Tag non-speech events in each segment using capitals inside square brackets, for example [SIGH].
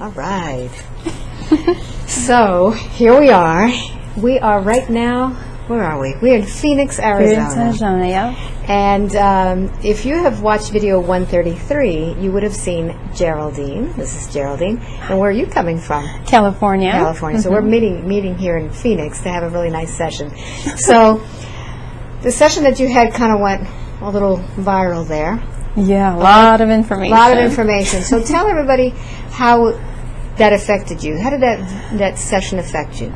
All right. [LAUGHS] so here we are. We are right now. Where are we? We're in Phoenix, Arizona. Phoenix, Arizona, yeah. And um, if you have watched video 133, you would have seen Geraldine. This is Geraldine. And where are you coming from? California. California. So we're meeting meeting here in Phoenix to have a really nice session. So the session that you had kind of went a little viral there. Yeah, a lot of information. A lot of information. So tell everybody how that affected you. How did that that session affect you?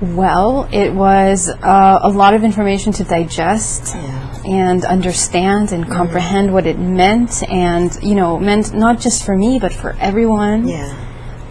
Well, it was uh, a lot of information to digest Yeah. and understand and comprehend what it meant, and you know, meant not just for me but for everyone. Yeah.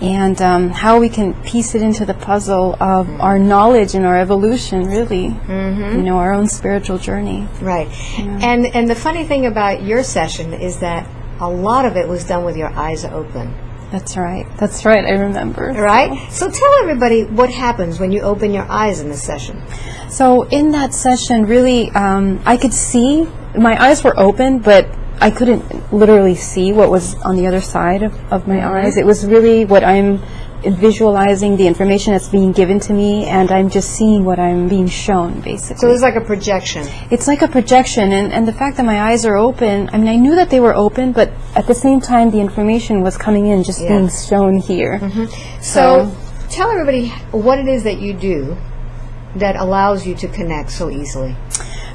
And um, how we can piece it into the puzzle of our knowledge and our evolution, really. Mm-hmm. You know, our own spiritual journey. Right. And and the funny thing about your session is that a lot of it was done with your eyes open. That's right. That's right. I remember. Right? So tell everybody what happens when you open your eyes in this session. So in that session, really, um, I could see my eyes were open, but I couldn't literally see what was on the other side of, of my mm-hmm. eyes. It was really what I'm visualizing, the information that's being given to me, and I'm just seeing what I'm being shown, basically. So it was like a projection. It's like a projection, and, and the fact that my eyes are open, I mean, I knew that they were open, but at the same time, the information was coming in, just Yeah. being shown here. Mm-hmm. So tell everybody what it is that you do that allows you to connect so easily.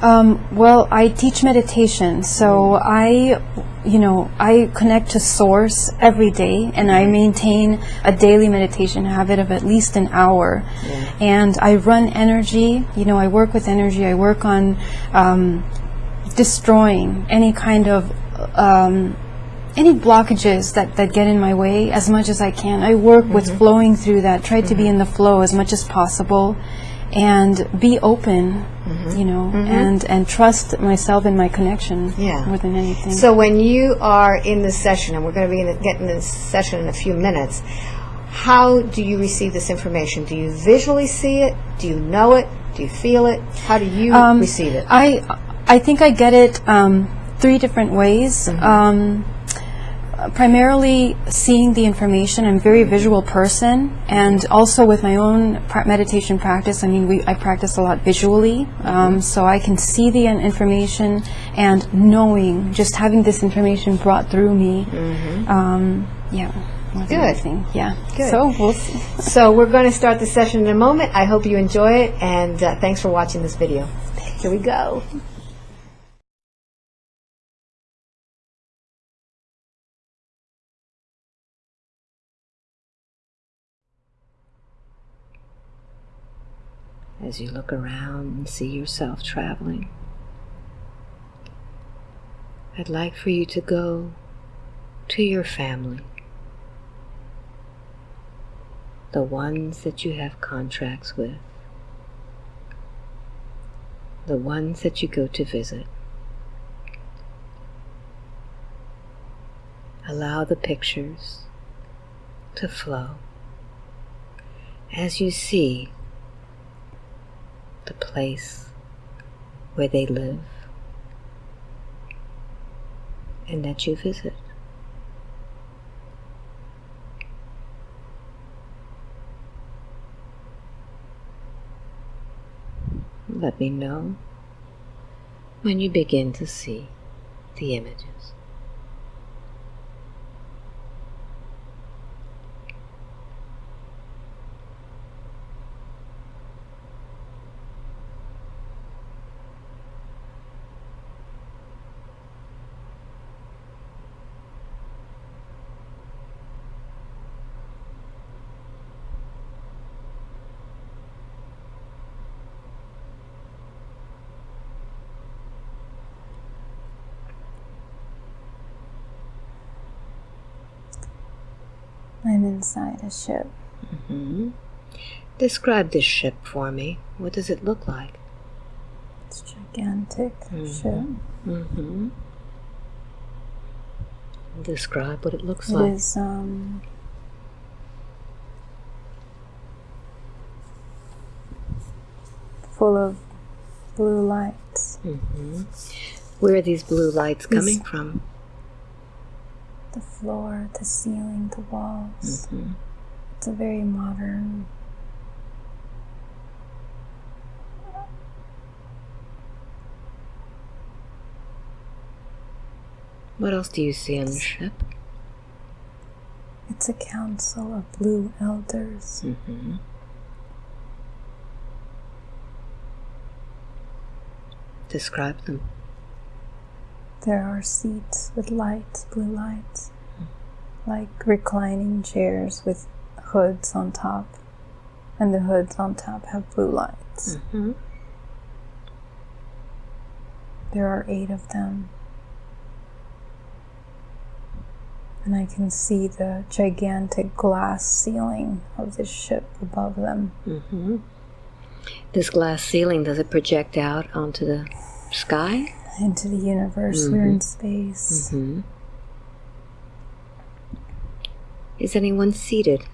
Um, well, I teach meditation, so I, you know, I connect to Source every day, and I maintain a daily meditation habit of at least an hour. And I run energy. You know, I work with energy. I work on um, destroying any kind of um, any blockages that, that get in my way as much as I can. I work with flowing through that, try to be in the flow as much as possible and be open, you know, and, and trust myself and my connection Yeah. more than anything. So when you are in this session, and we're going to be in the, getting this session in a few minutes, how do you receive this information? Do you visually see it? Do you know it? Do you feel it? How do you Um, receive it? I I think I get it um, three different ways. Mm-hmm. Um, primarily seeing the information. I'm a very visual person, and also with my own pra- meditation practice. I mean, we I practice a lot visually, um, so I can see the information and knowing, just having this information brought through me. Um, yeah. more than Mm-hmm. Good. anything. Yeah. Good. So we'll see. So we're going to start the session in a moment. I hope you enjoy it, and uh, thanks for watching this video. Here we go. As you look around and see yourself traveling. I'd like for you to go to your family, the ones that you have contracts with, the ones that you go to visit. Allow the pictures to flow as you see the place where they live and that you visit. Let me know when you begin to see the images. I'm inside a ship. hmm Describe this ship for me. What does it look like? It's a gigantic ship. Mm-hmm. Describe what it looks It like. It is um, full of blue lights. Mm-hmm. Where are these blue lights coming from? The floor, the ceiling, the walls. Mhm. It's a very modern. What else do you see on the ship? It's a council of blue elders. Mm-hmm. Describe them. There are seats with lights, blue lights, like reclining chairs with hoods on top, and the hoods on top have blue lights. Mm-hmm. There are eight of them. And I can see the gigantic glass ceiling of the ship above them. Mm-hmm. This glass ceiling, does it project out onto the sky? Into the universe, we're in space. Mm-hmm. Is anyone seated?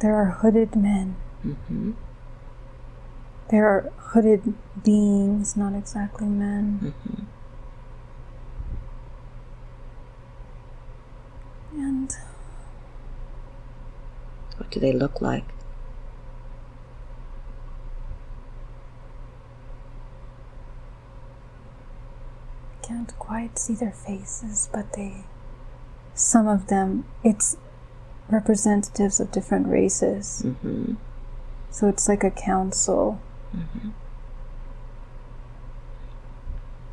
There are hooded men. Mm-hmm. There are hooded beings, not exactly men. Mm-hmm. And What do they look like? Can't quite see their faces, but they, some of them, it's representatives of different races. Mm-hmm. So it's like a council.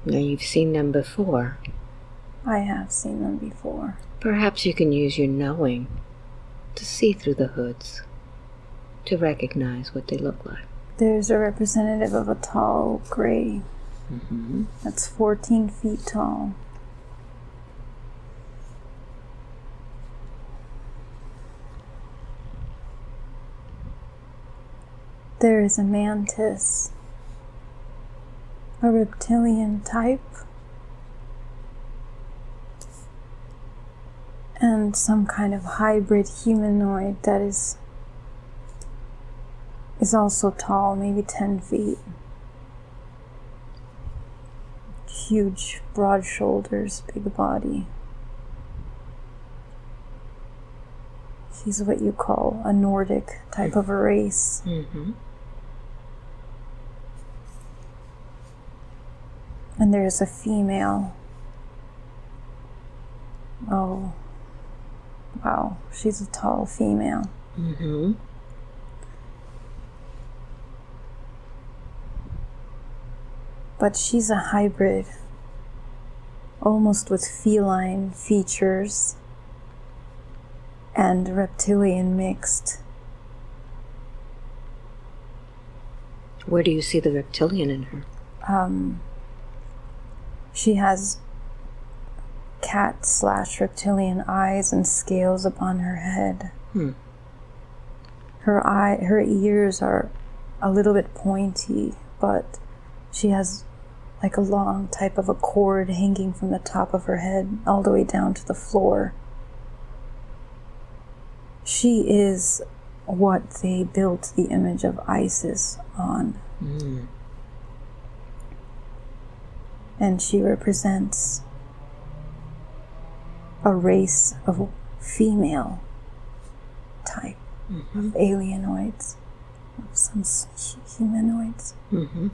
Now you've seen them before. I have seen them before. Perhaps you can use your knowing to see through the hoods, to recognize what they look like. There's a representative of a tall gray Mm-hmm. that's 14 feet tall. There is a mantis, a reptilian type, and some kind of hybrid humanoid that is is also tall, maybe 10 feet. Huge, broad shoulders, big body. He's what you call a Nordic type of a race. Mm-hmm. And there's a female. Oh, wow, she's a tall female. Mm-hmm. But she's a hybrid, almost with feline features and reptilian mixed. Where do you see the reptilian in her? Um, she has cat slash reptilian eyes and scales upon her head. Hmm. Her eye, her ears are a little bit pointy, but she has like a long type of a cord hanging from the top of her head all the way down to the floor. She is what they built the image of Isis on. Mm. and she represents a race of female type of alienoids, of some humanoids. Mm-hmm.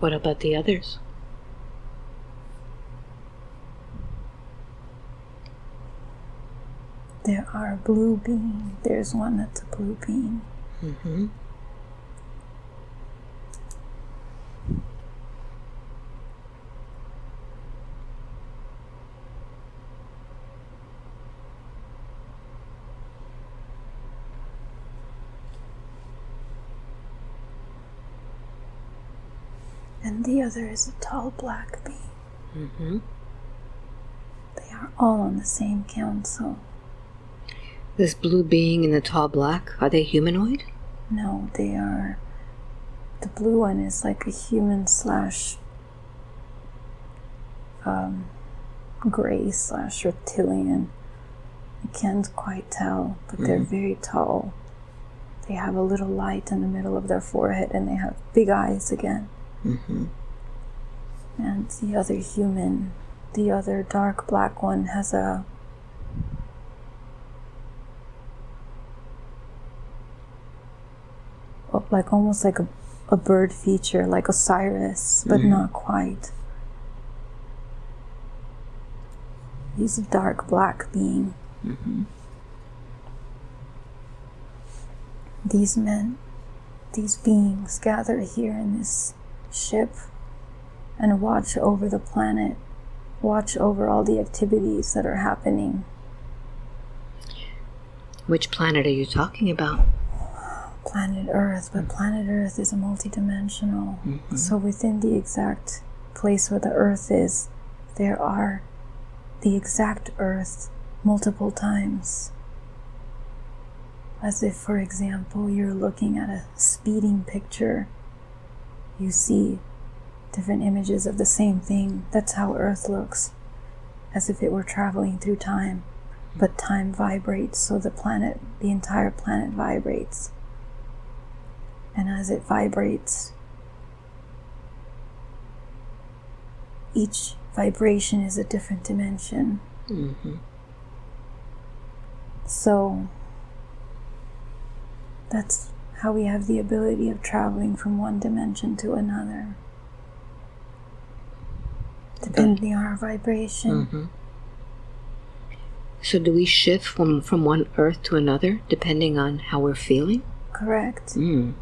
What about the others? There are blue bean. There's one that's a blue bean. Mm-hmm. And the other is a tall black bean. Mm-hmm. They are all on the same council. This blue being and the tall black, are they humanoid? No, they are. The blue one is like a human slash um, gray slash reptilian. I can't quite tell, but they're very tall. They have a little light in the middle of their forehead and they have big eyes again. Mm-hmm. And the other human, the other dark black one, has a like almost like a, a bird feature, like Osiris, but mm-hmm. not quite. He's a dark black being. Mm-hmm. These men, these beings gather here in this ship and watch over the planet, watch over all the activities that are happening. Which planet are you talking about? Planet Earth, but planet Earth is a multidimensional. Mm-hmm. So within the exact place where the Earth is, there are the exact Earth multiple times. As if, for example, you're looking at a speeding picture, you see different images of the same thing. That's how Earth looks, as if it were traveling through time. But time vibrates, so the planet, the entire planet vibrates. And as it vibrates, each vibration is a different dimension. Mm-hmm. So that's how we have the ability of traveling from one dimension to another. Depending on our vibration. Mm-hmm. So do we shift from, from one earth to another depending on how we're feeling? Correct. Mm.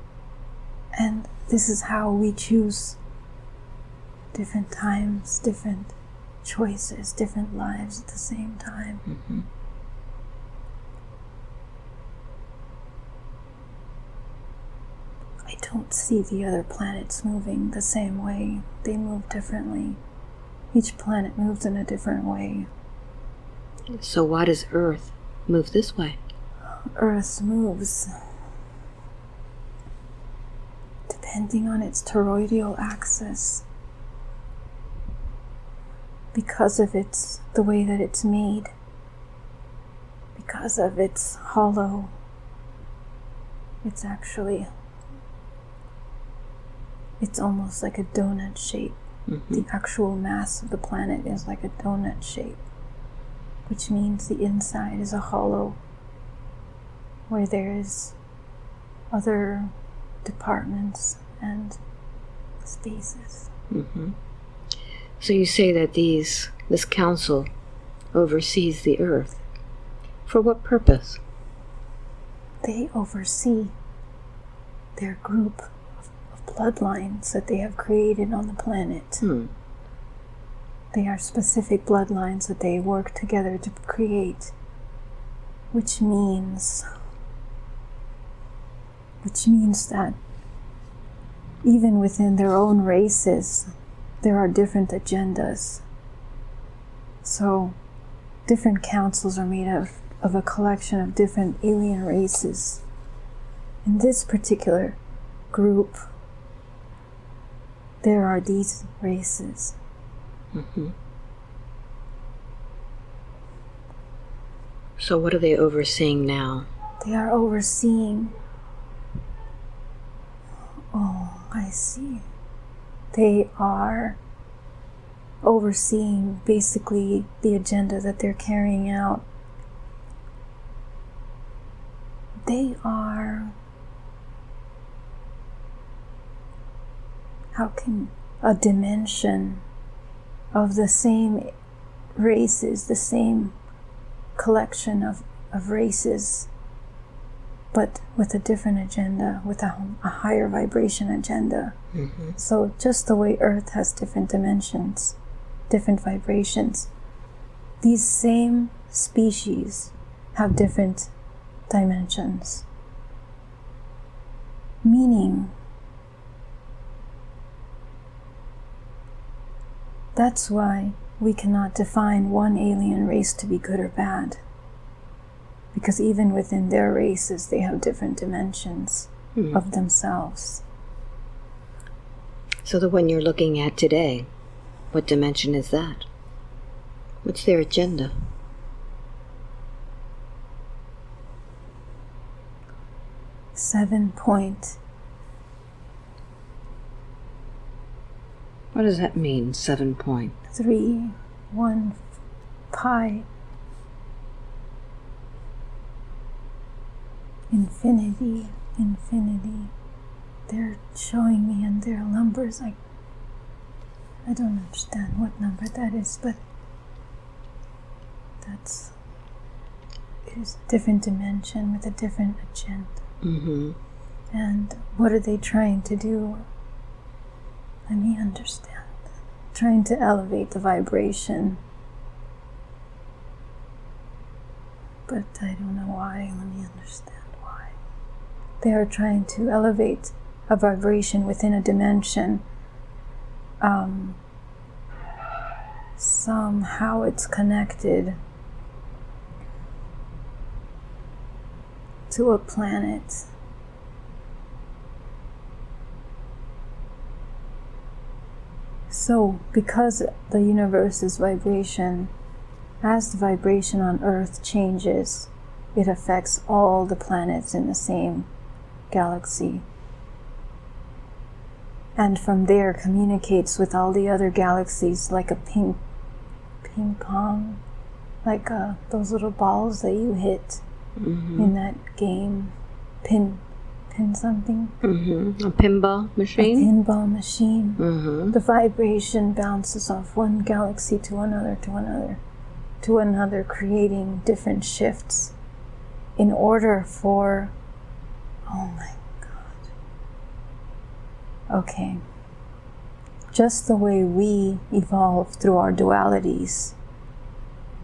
And this is how we choose different times, different choices, different lives at the same time. Mm-hmm. I don't see the other planets moving the same way. They move differently. Each planet moves in a different way. So why does Earth move this way? Earth moves depending on its toroidal axis. Because of its the way that it's made. Because of its hollow. It's actually it's almost like a donut shape. Mm-hmm. The actual mass of the planet is like a donut shape, which means the inside is a hollow where there is other departments and spaces. Mm-hmm. So you say that these this council oversees the Earth. For what purpose? They oversee their group bloodlines that they have created on the planet. Hmm. They are specific bloodlines that they work together to create, which means which means that even within their own races, there are different agendas. So, different councils are made of, of a collection of different alien races. In this particular group, there are these races. Mm-hmm. So what are they overseeing now? They are overseeing. Oh, I see. They are overseeing basically the agenda that they're carrying out. They are. How can a dimension of the same races, the same collection of, of races, but with a different agenda, with a, a higher vibration agenda. Mm-hmm. So, just the way Earth has different dimensions, different vibrations, these same species have different dimensions. Meaning, That's why we cannot define one alien race to be good or bad, because even within their races, they have different dimensions mm. of themselves. So, the one you're looking at today, what dimension is that? What's their agenda? Seven point What does that mean, seven point? three one pi infinity infinity they're showing me in their numbers I I don't understand what number that is but that's it is a different dimension with a different agenda Mm-hmm. and what are they trying to do? Let me understand. Trying to elevate the vibration. But I don't know why. Let me understand why. They are trying to elevate a vibration within a dimension. Um, somehow it's connected to a planet. So, because the universe's vibration, as the vibration on Earth changes, it affects all the planets in the same galaxy. And from there communicates with all the other galaxies like a ping, ping pong, like uh, those little balls that you hit in that game, pin, pin something, Mm-hmm. A pinball a machine? pinball machine. Mm-hmm. The vibration bounces off one galaxy to another, to another, to another, creating different shifts in order for. Oh my god. Okay. Just the way we evolve through our dualities,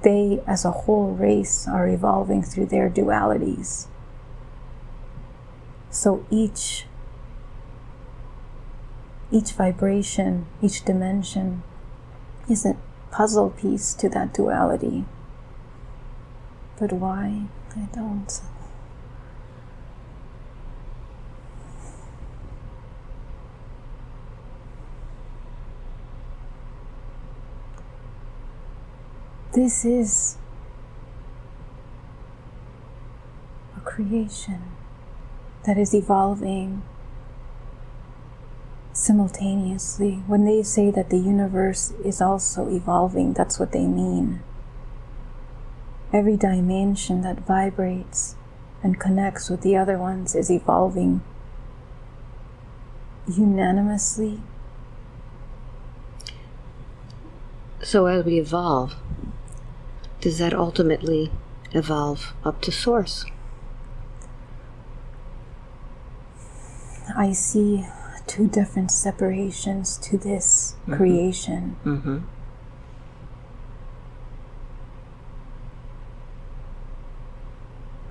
they as a whole race are evolving through their dualities. So each each vibration, each dimension is a puzzle piece to that duality. But why? I don't. This is a creation that is evolving simultaneously. When they say that the universe is also evolving, that's what they mean. Every dimension that vibrates and connects with the other ones is evolving unanimously. So as we evolve, does that ultimately evolve up to source? I see two different separations to this creation. Mm-hmm.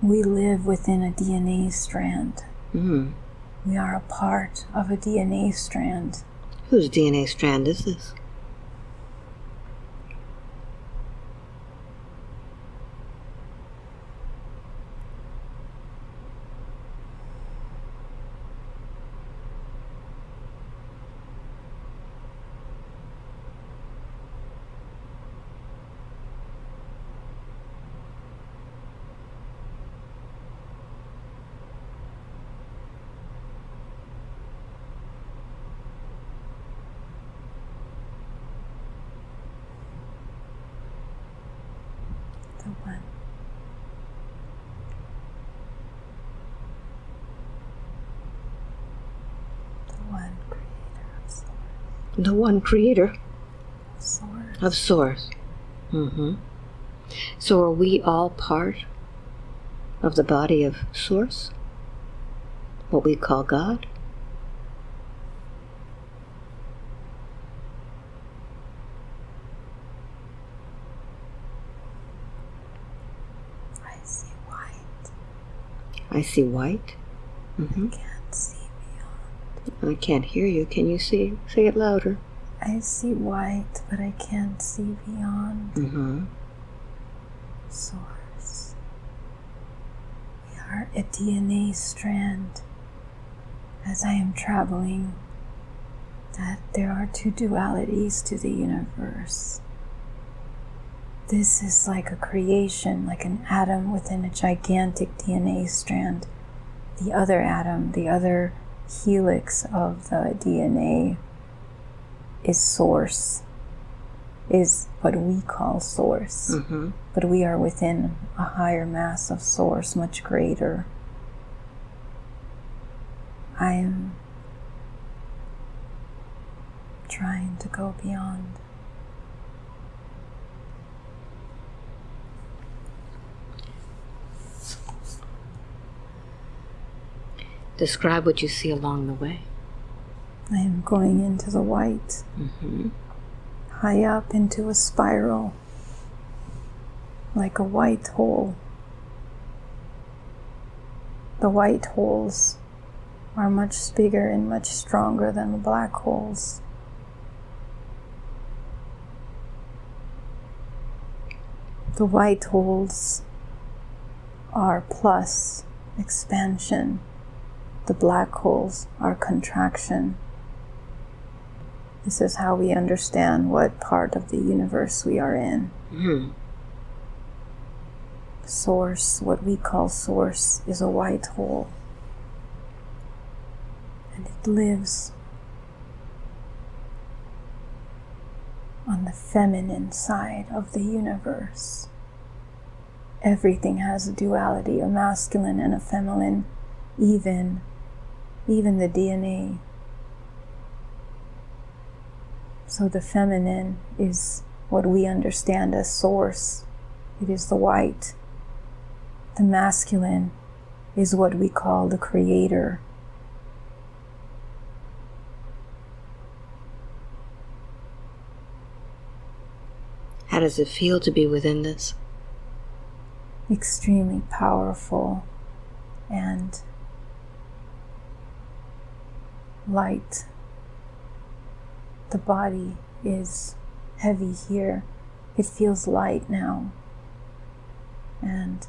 We live within a DNA strand. Mm-hmm. We are a part of a DNA strand. Whose DNA strand is this? The one. The one creator of source. The one creator source. of source. Mm-hmm. So are we all part of the body of source? What we call God? I see white. I see white. Mm-hmm. Can't see beyond. I can't hear you. Can you see? Say it louder. I see white, but I can't see beyond. Mm-hmm. Source. We are a DNA strand. As I am traveling, that there are two dualities to the universe. This is like a creation, like an atom within a gigantic DNA strand. the other atom, the other helix of the DNA is source, is what we call source. Mm-hmm. But we are within a higher mass of source, much greater. I am trying to go beyond. Describe what you see along the way. I am going into the white, Mm-hmm. high up into a spiral, like a white hole. The white holes are much bigger and much stronger than the black holes. The white holes are plus expansion. The black holes are contraction. This is how we understand what part of the universe we are in. Mm. Source, what we call source, is a white hole. And it lives on the feminine side of the universe. Everything has a duality, a masculine and a feminine, even even the DNA. So the feminine is what we understand as source. It is the white. The masculine is what we call the creator. How does it feel to be within this? Extremely powerful and light. The body is heavy here. It feels light now. And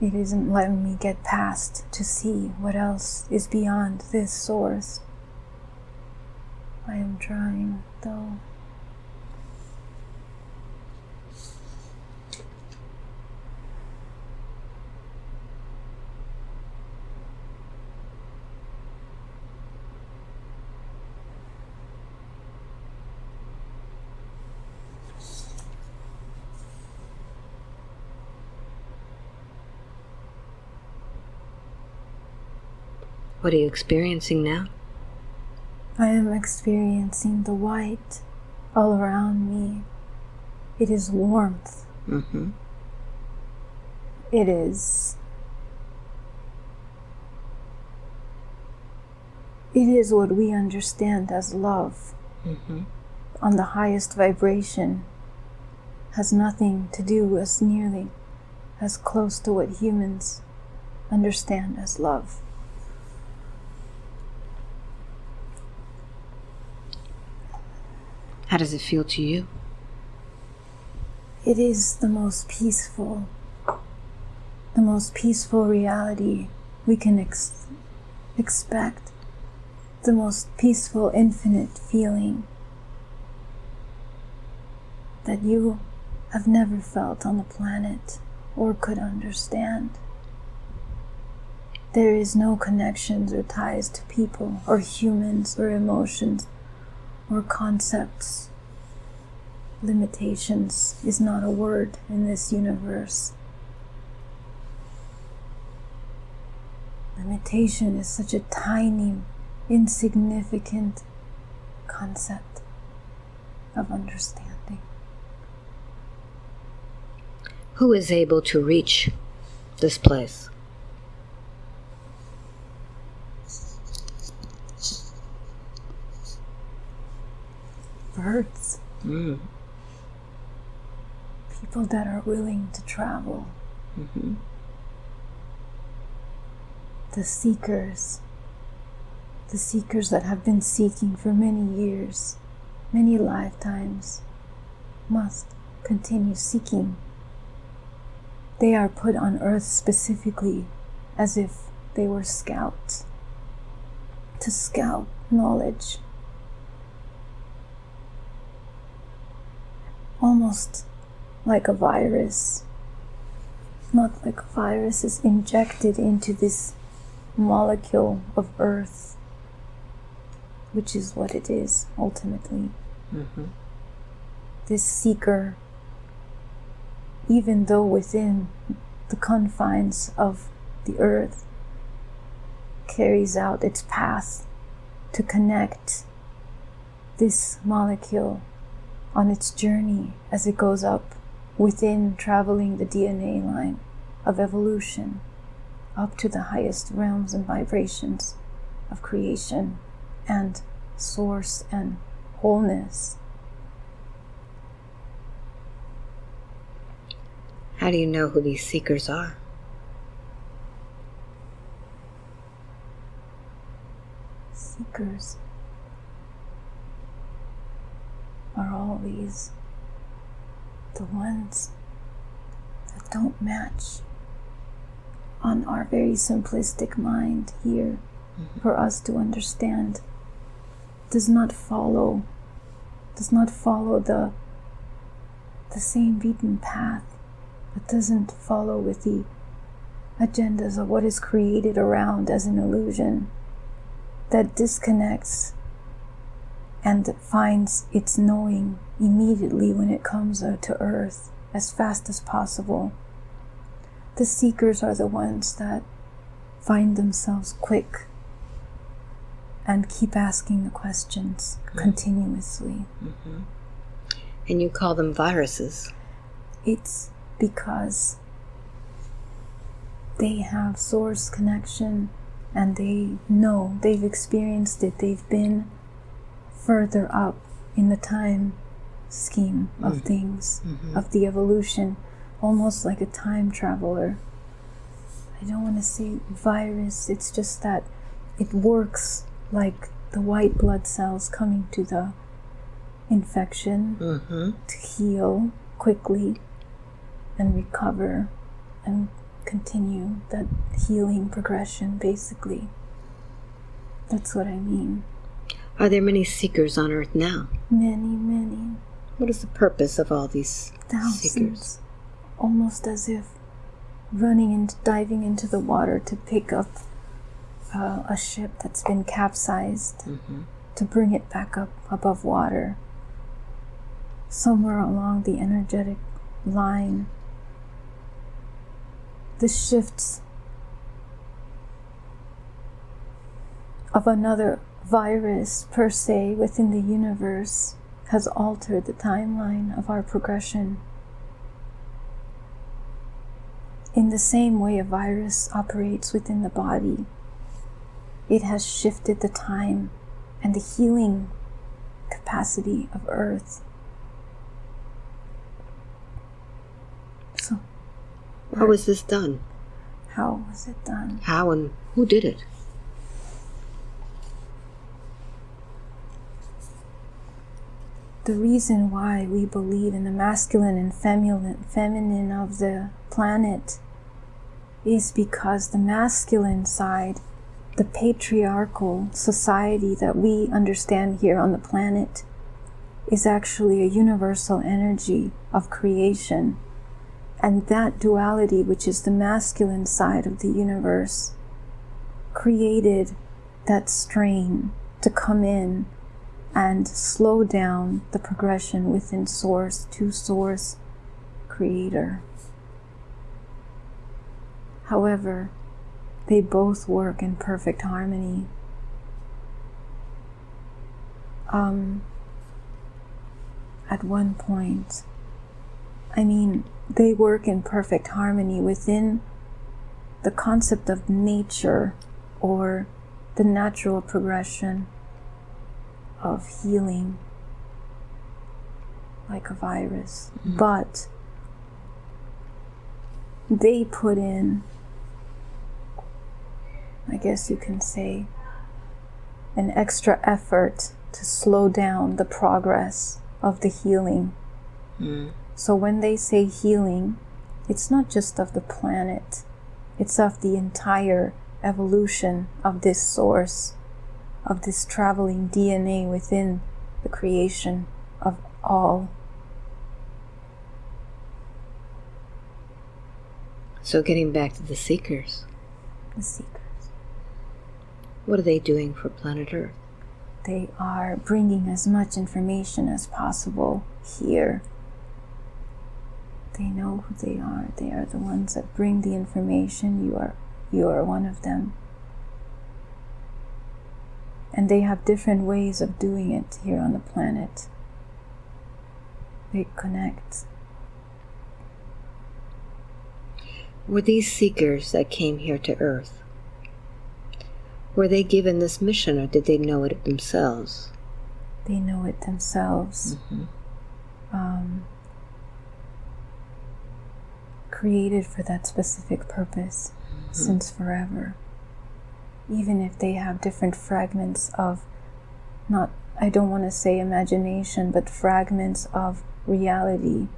it isn't letting me get past to see what else is beyond this source. I am trying, though. What are you experiencing now? I am experiencing the white all around me. It is warmth. Mm-hmm. It is. It is what we understand as love Mm-hmm. on the highest vibration. Has nothing to do as nearly as close to what humans understand as love. How does it feel to you? It is the most peaceful, the most peaceful reality we can ex- expect, the most peaceful, infinite feeling that you have never felt on the planet or could understand. There is no connections or ties to people or humans or emotions or concepts limitations is not a word in this universe. Limitation is such a tiny, insignificant concept of understanding. Who is able to reach this place? Birds, Mm. people that are willing to travel, Mm-hmm. the seekers, the seekers that have been seeking for many years, many lifetimes, must continue seeking. They are put on earth specifically as if they were scouts to scout knowledge. Almost like a virus. not like a virus is injected into this molecule of earth, which is what it is ultimately. Mm-hmm. This seeker, even though within the confines of the earth, carries out its path to connect this molecule on its journey as it goes up within traveling the DNA line of evolution up to the highest realms and vibrations of creation and source and wholeness. How do you know who these seekers are? Seekers are always the ones that don't match on our very simplistic mind here mm-hmm. for us to understand. Does not follow does not follow the the same beaten path but doesn't follow with the agendas of what is created around as an illusion that disconnects and finds its knowing immediately when it comes to earth as fast as possible. The seekers are the ones that find themselves quick and keep asking the questions continuously. Mm-hmm. And you call them viruses. It's because they have source connection and they know they've experienced it, they've been further up in the time scheme of things, of the evolution, almost like a time traveler. I don't want to say virus, it's just that it works like the white blood cells coming to the infection Mm-hmm. to heal quickly and recover and continue that healing progression basically. That's what I mean. Are there many seekers on Earth now? Many, many What is the purpose of all these thousands. seekers? Almost as if running and diving into the water to pick up uh, a ship that's been capsized to bring it back up above water. Somewhere along the energetic line, the shifts of another virus per se within the universe has altered the timeline of our progression. In the same way a virus operates within the body, it has shifted the time and the healing capacity of Earth. So, How was this done? how was it done? How and who did it? The reason why we believe in the masculine and feminine, of the planet is because the masculine side, the patriarchal society that we understand here on the planet, is actually a universal energy of creation. And that duality, which is the masculine side of the universe, created that strain to come in and slow down the progression within source to source creator. However, they both work in perfect harmony. Um, at one point, I mean, they work in perfect harmony within the concept of nature or the natural progression of healing like a virus. Mm-hmm. But they put in, I guess you can say, an extra effort to slow down the progress of the healing. Mm-hmm. So when they say healing, it's not just of the planet, it's of the entire evolution of this source, of this traveling DNA within the creation of all. So, getting back to the seekers, The seekers. what are they doing for planet Earth? They are bringing as much information as possible here. They know who they are. They are the ones that bring the information. You are you are one of them. And they have different ways of doing it here on the planet. They connect. Were these seekers that came here to Earth? Were they given this mission or did they know it themselves? They know it themselves. Um, created for that specific purpose since forever. Even if they have different fragments of, not, I don't want to say imagination, but fragments of reality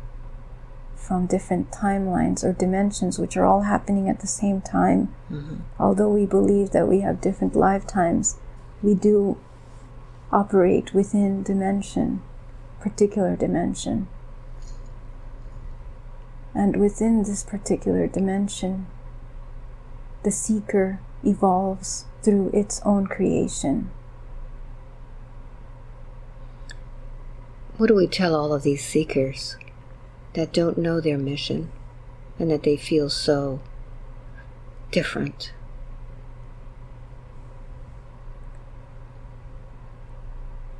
from different timelines or dimensions, which are all happening at the same time. Mm-hmm. Although we believe that we have different lifetimes, we do operate within dimension, particular dimension. And within this particular dimension, the seeker evolves through its own creation. What do we tell all of these seekers that don't know their mission and that they feel so different?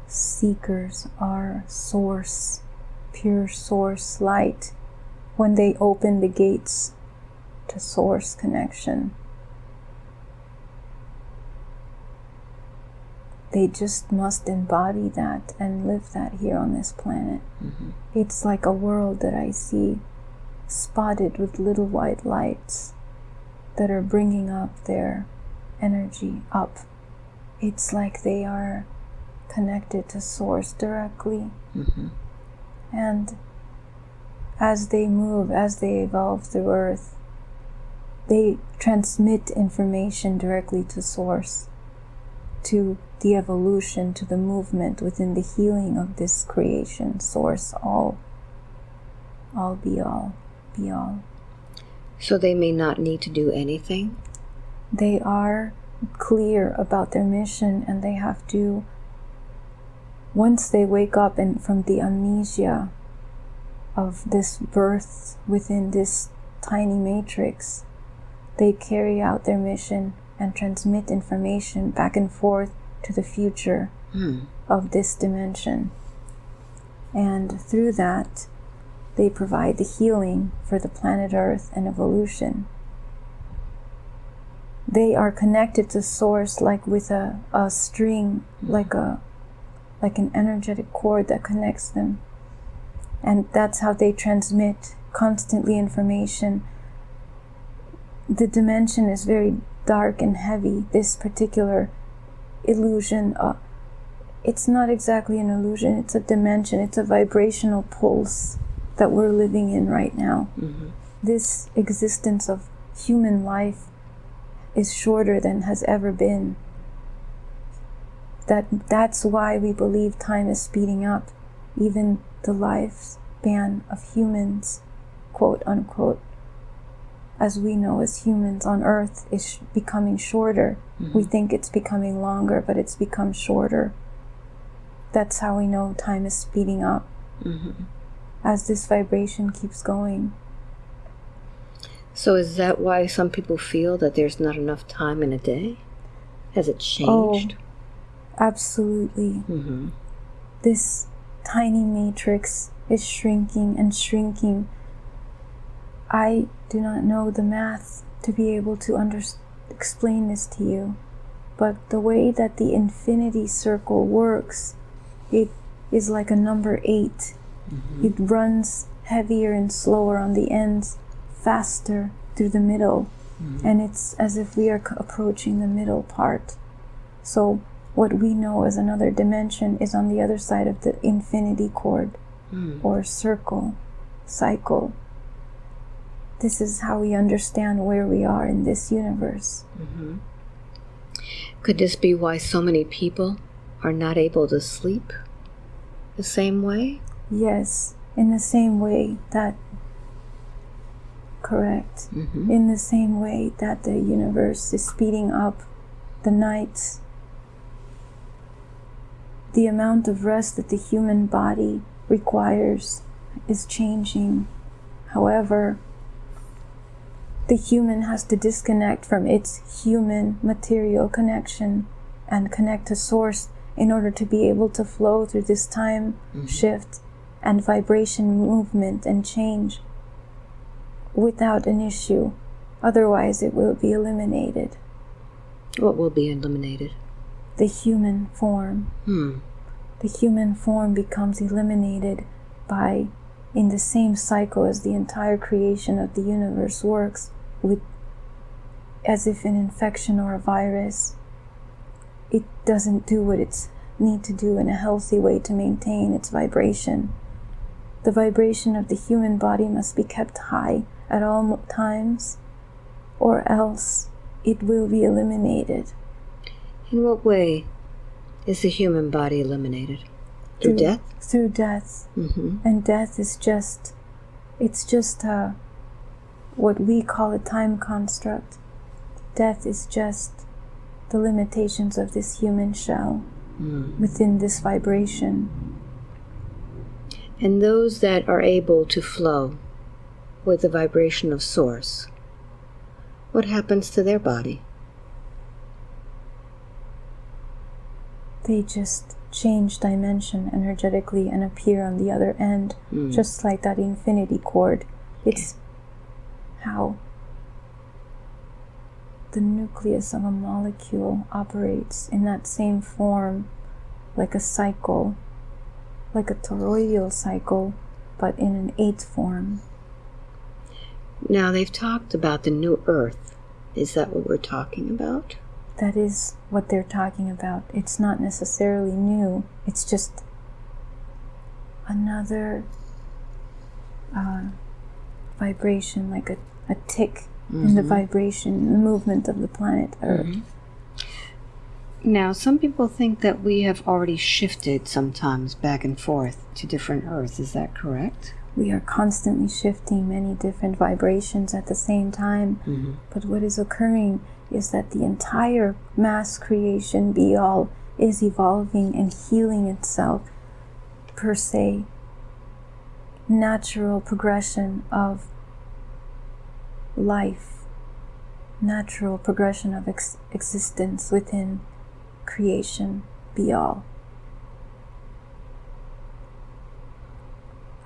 Seekers are source, pure source light when they open the gates to source connection. They just must embody that and live that here on this planet. Mm-hmm. It's like a world that I see spotted with little white lights that are bringing up their energy up. It's like they are connected to source directly. Mm-hmm. And as they move, as they evolve through Earth, they transmit information directly to source, to the evolution, to the movement within the healing of this creation, source, all, all be all, be all. So they may not need to do anything? They are clear about their mission and they have to once they wake up and from the amnesia of this birth within this tiny matrix they carry out their mission and transmit information back and forth to the future Hmm. of this dimension. And through that they provide the healing for the planet earth and evolution. They are connected to source like with a, a string like a like an energetic cord that connects them. And that's how they transmit constantly information. The dimension is very dark and heavy this particular illusion uh, it's not exactly an illusion it's a dimension it's a vibrational pulse that we're living in right now. This existence of human life is shorter than has ever been. That that's why we believe time is speeding up even the lifespan of humans quote unquote as we know as humans on earth is sh- becoming shorter. We think it's becoming longer but it's become shorter. That's how we know time is speeding up. As this vibration keeps going. So is that why some people feel that there's not enough time in a day? Has it changed? absolutely. Hmm this tiny matrix is shrinking and shrinking. I do not know the math to be able to under- explain this to you, but the way that the infinity circle works, it is like a number 8. Mm-hmm. It runs heavier and slower on the ends, faster through the middle, mm-hmm. and it's as if we are c- approaching the middle part. So, what we know as another dimension is on the other side of the infinity chord mm. or circle, cycle. This is how we understand where we are in this universe. Could this be why so many people are not able to sleep the same way? Yes, in the same way that Correct. Mhm. In the same way that the universe is speeding up the nights, the amount of rest that the human body requires is changing. However, the human has to disconnect from its human material connection and connect to source in order to be able to flow through this time shift and vibration movement and change without an issue. Otherwise, it will be eliminated. What will be eliminated? The human form. Hmm. The human form becomes eliminated by, in the same cycle as the entire creation of the universe works, with as if an infection or a virus. It doesn't do what it's need to do in a healthy way to maintain its vibration. The vibration of the human body must be kept high at all times, or else it will be eliminated. In what way is the human body eliminated? Through Through- death? Through death. Mm-hmm. And death is just, it's just uh, what we call a time construct. Death is just the limitations of this human shell Mm. within this vibration. And those that are able to flow with the vibration of source, what happens to their body? They just change dimension energetically and appear on the other end, Mm. just like that infinity cord. It's how the nucleus of a molecule operates in that same form, like a cycle, like a toroidal cycle, but in an eighth form. Now, they've talked about the new earth. Is that what we're talking about? That is what they're talking about. It's not necessarily new, it's just another uh, vibration, like a, a tick in the vibration, the movement of the planet Earth. Now, some people think that we have already shifted sometimes back and forth to different earths. Is that correct? We are constantly shifting many different vibrations at the same time. Mm-hmm. But what is occurring is that the entire mass creation, be all, is evolving and healing itself per se. Natural progression of life, natural progression of ex- existence within creation, be all.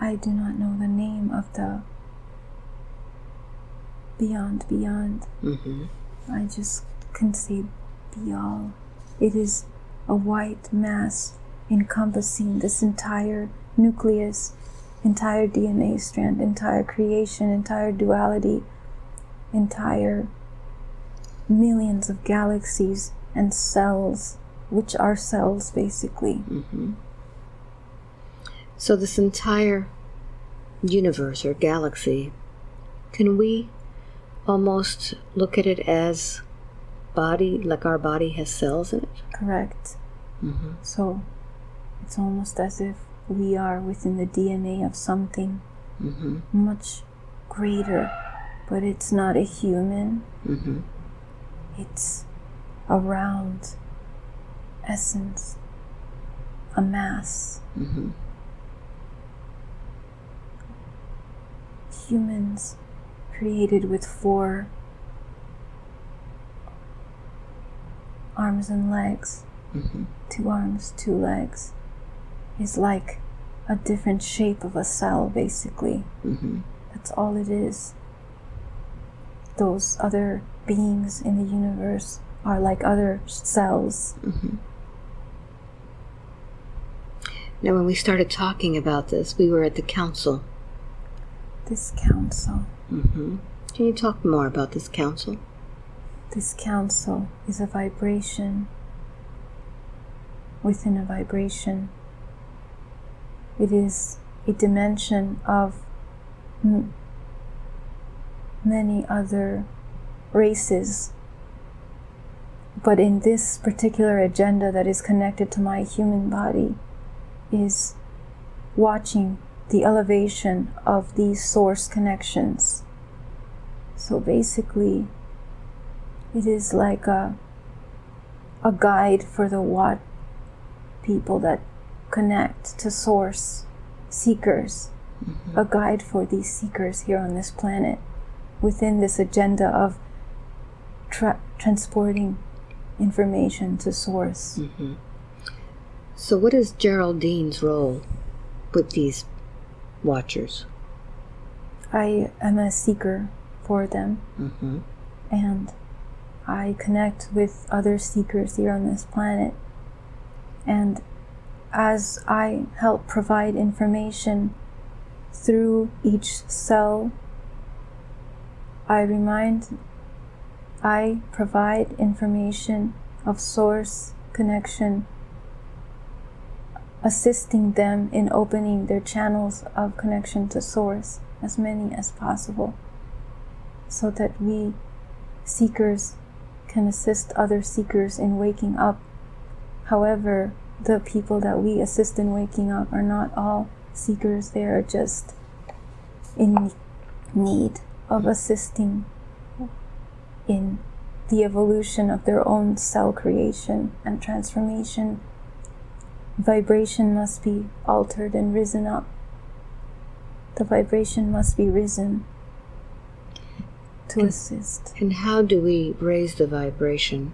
I do not know the name of the beyond beyond. Mm-hmm. I just can say be all. It is a white mass encompassing this entire nucleus, entire DNA strand, entire creation, entire duality, entire millions of galaxies and cells, which are cells basically. Mm-hmm. So, this entire universe or galaxy, can we almost look at it as body, like our body has cells in it? Correct. Mm-hmm. So it's almost as if we are within the DNA of something Mm-hmm. much greater, but it's not a human. Mm-hmm. It's a round essence, a mass. Mm-hmm. Humans created with four arms and legs, Mm-hmm. two arms, two legs, is like a different shape of a cell, basically. Mm-hmm. That's all it is. Those other beings in the universe are like other cells. Mm-hmm. Now, when we started talking about this, we were at the council. This council, Mm-hmm. Can you talk more about this council? this council is a vibration within a vibration. It is a dimension of many other races. But in this particular agenda that is connected to my human body, is watching the elevation of these source connections So basically, it is like a a guide for the what people that connect to source seekers, a guide for these seekers here on this planet within this agenda of tra- transporting information to source. So, what is Geraldine's role with these watchers? I am a seeker for them Mm-hmm. and I connect with other seekers here on this planet. And as I help provide information through each cell, I remind, I provide information of source connection, assisting them in opening their channels of connection to source, as many as possible, so that we seekers can assist other seekers in waking up. However, the people that we assist in waking up are not all seekers, they are just in need of assisting in the evolution of their own cell creation and transformation. Vibration must be altered and risen up. The vibration must be risen to assist. And how do we raise the vibration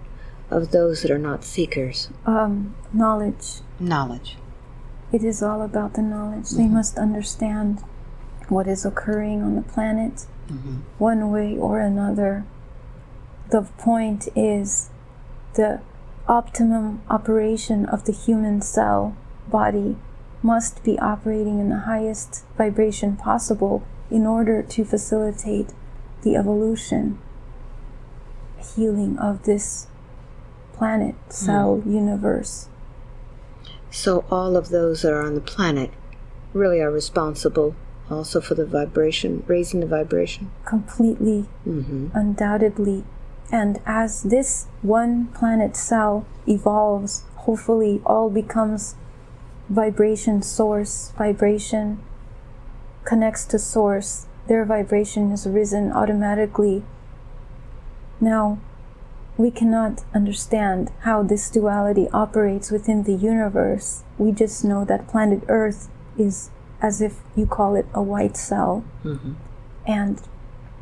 of those that are not seekers? Um, knowledge. Knowledge. It is all about the knowledge. They must understand what is occurring on the planet one way or another. The point is the optimum operation of the human cell body must be operating in the highest vibration possible in order to facilitate the evolution, healing of this planet, cell, universe. So, all of those that are on the planet really are responsible also for the vibration, raising the vibration. completely, Mm-hmm. undoubtedly. And as this one planet cell evolves, hopefully all becomes vibration source, vibration connects to source, their vibration has risen automatically. Now, we cannot understand how this duality operates within the universe. We just know that planet Earth is, as if you call it, a white cell. Mm-hmm. And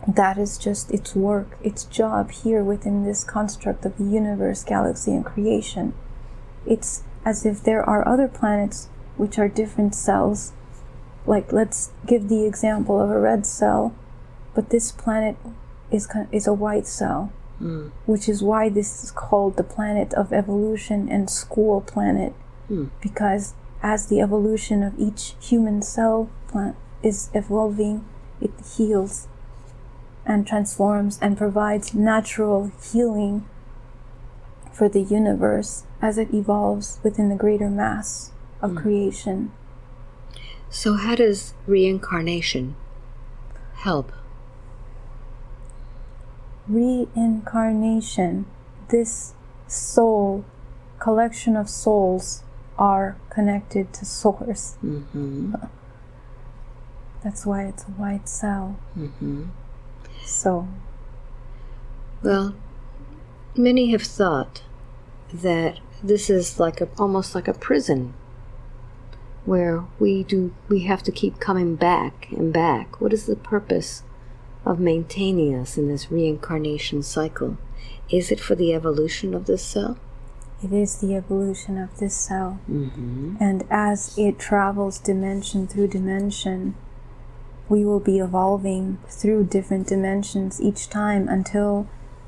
that is just its work, its job here within this construct of the universe, galaxy, and creation. It's as if there are other planets which are different cells. Like, let's give the example of a red cell, but this planet is, is a white cell, Hmm. which is why this is called the planet of evolution and school planet, hmm. because as the evolution of each human cell plant is evolving, it heals and transforms and provides natural healing for the universe as it evolves within the greater mass of hmm. creation. So, how does reincarnation help? Reincarnation, this soul, collection of souls, are connected to Source. Mm-hmm. That's why it's a white cell. Mm-hmm. So, Well, many have thought that this is like a almost like a prison where we do we have to keep coming back and back. What is the purpose of maintaining us in this reincarnation cycle? Is it for the evolution of this cell? it is the evolution of this cell. Mm-hmm. And as it travels dimension through dimension, we will be evolving through different dimensions each time until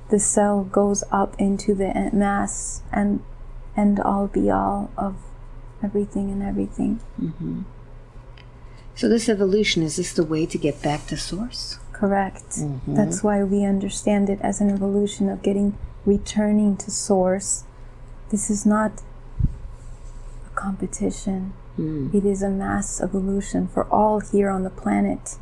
the cell goes up into the mass and end all be all of everything and everything. So this evolution is this the way to get back to source? Correct. Mm-hmm. That's why we understand it as an evolution of getting returning to source. This is not a competition. Mm. It is a mass evolution for all here on the planet.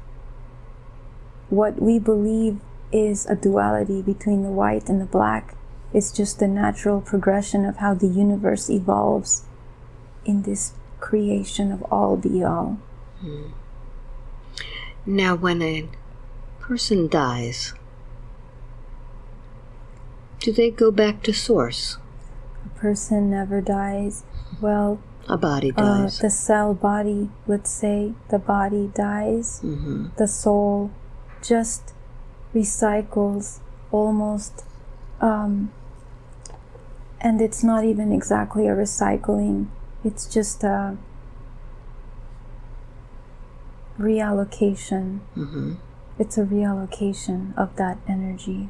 What we believe is a duality between the white and the black is just the natural progression of how the universe evolves in this creation of all be all. Mm. Now, when a person dies, Do they go back to source? A person never dies. Well, A body uh, dies. the cell body, let's say the body dies, hmm the soul just recycles almost um, and it's not even exactly a recycling it's just a reallocation hmm it's a reallocation of that energy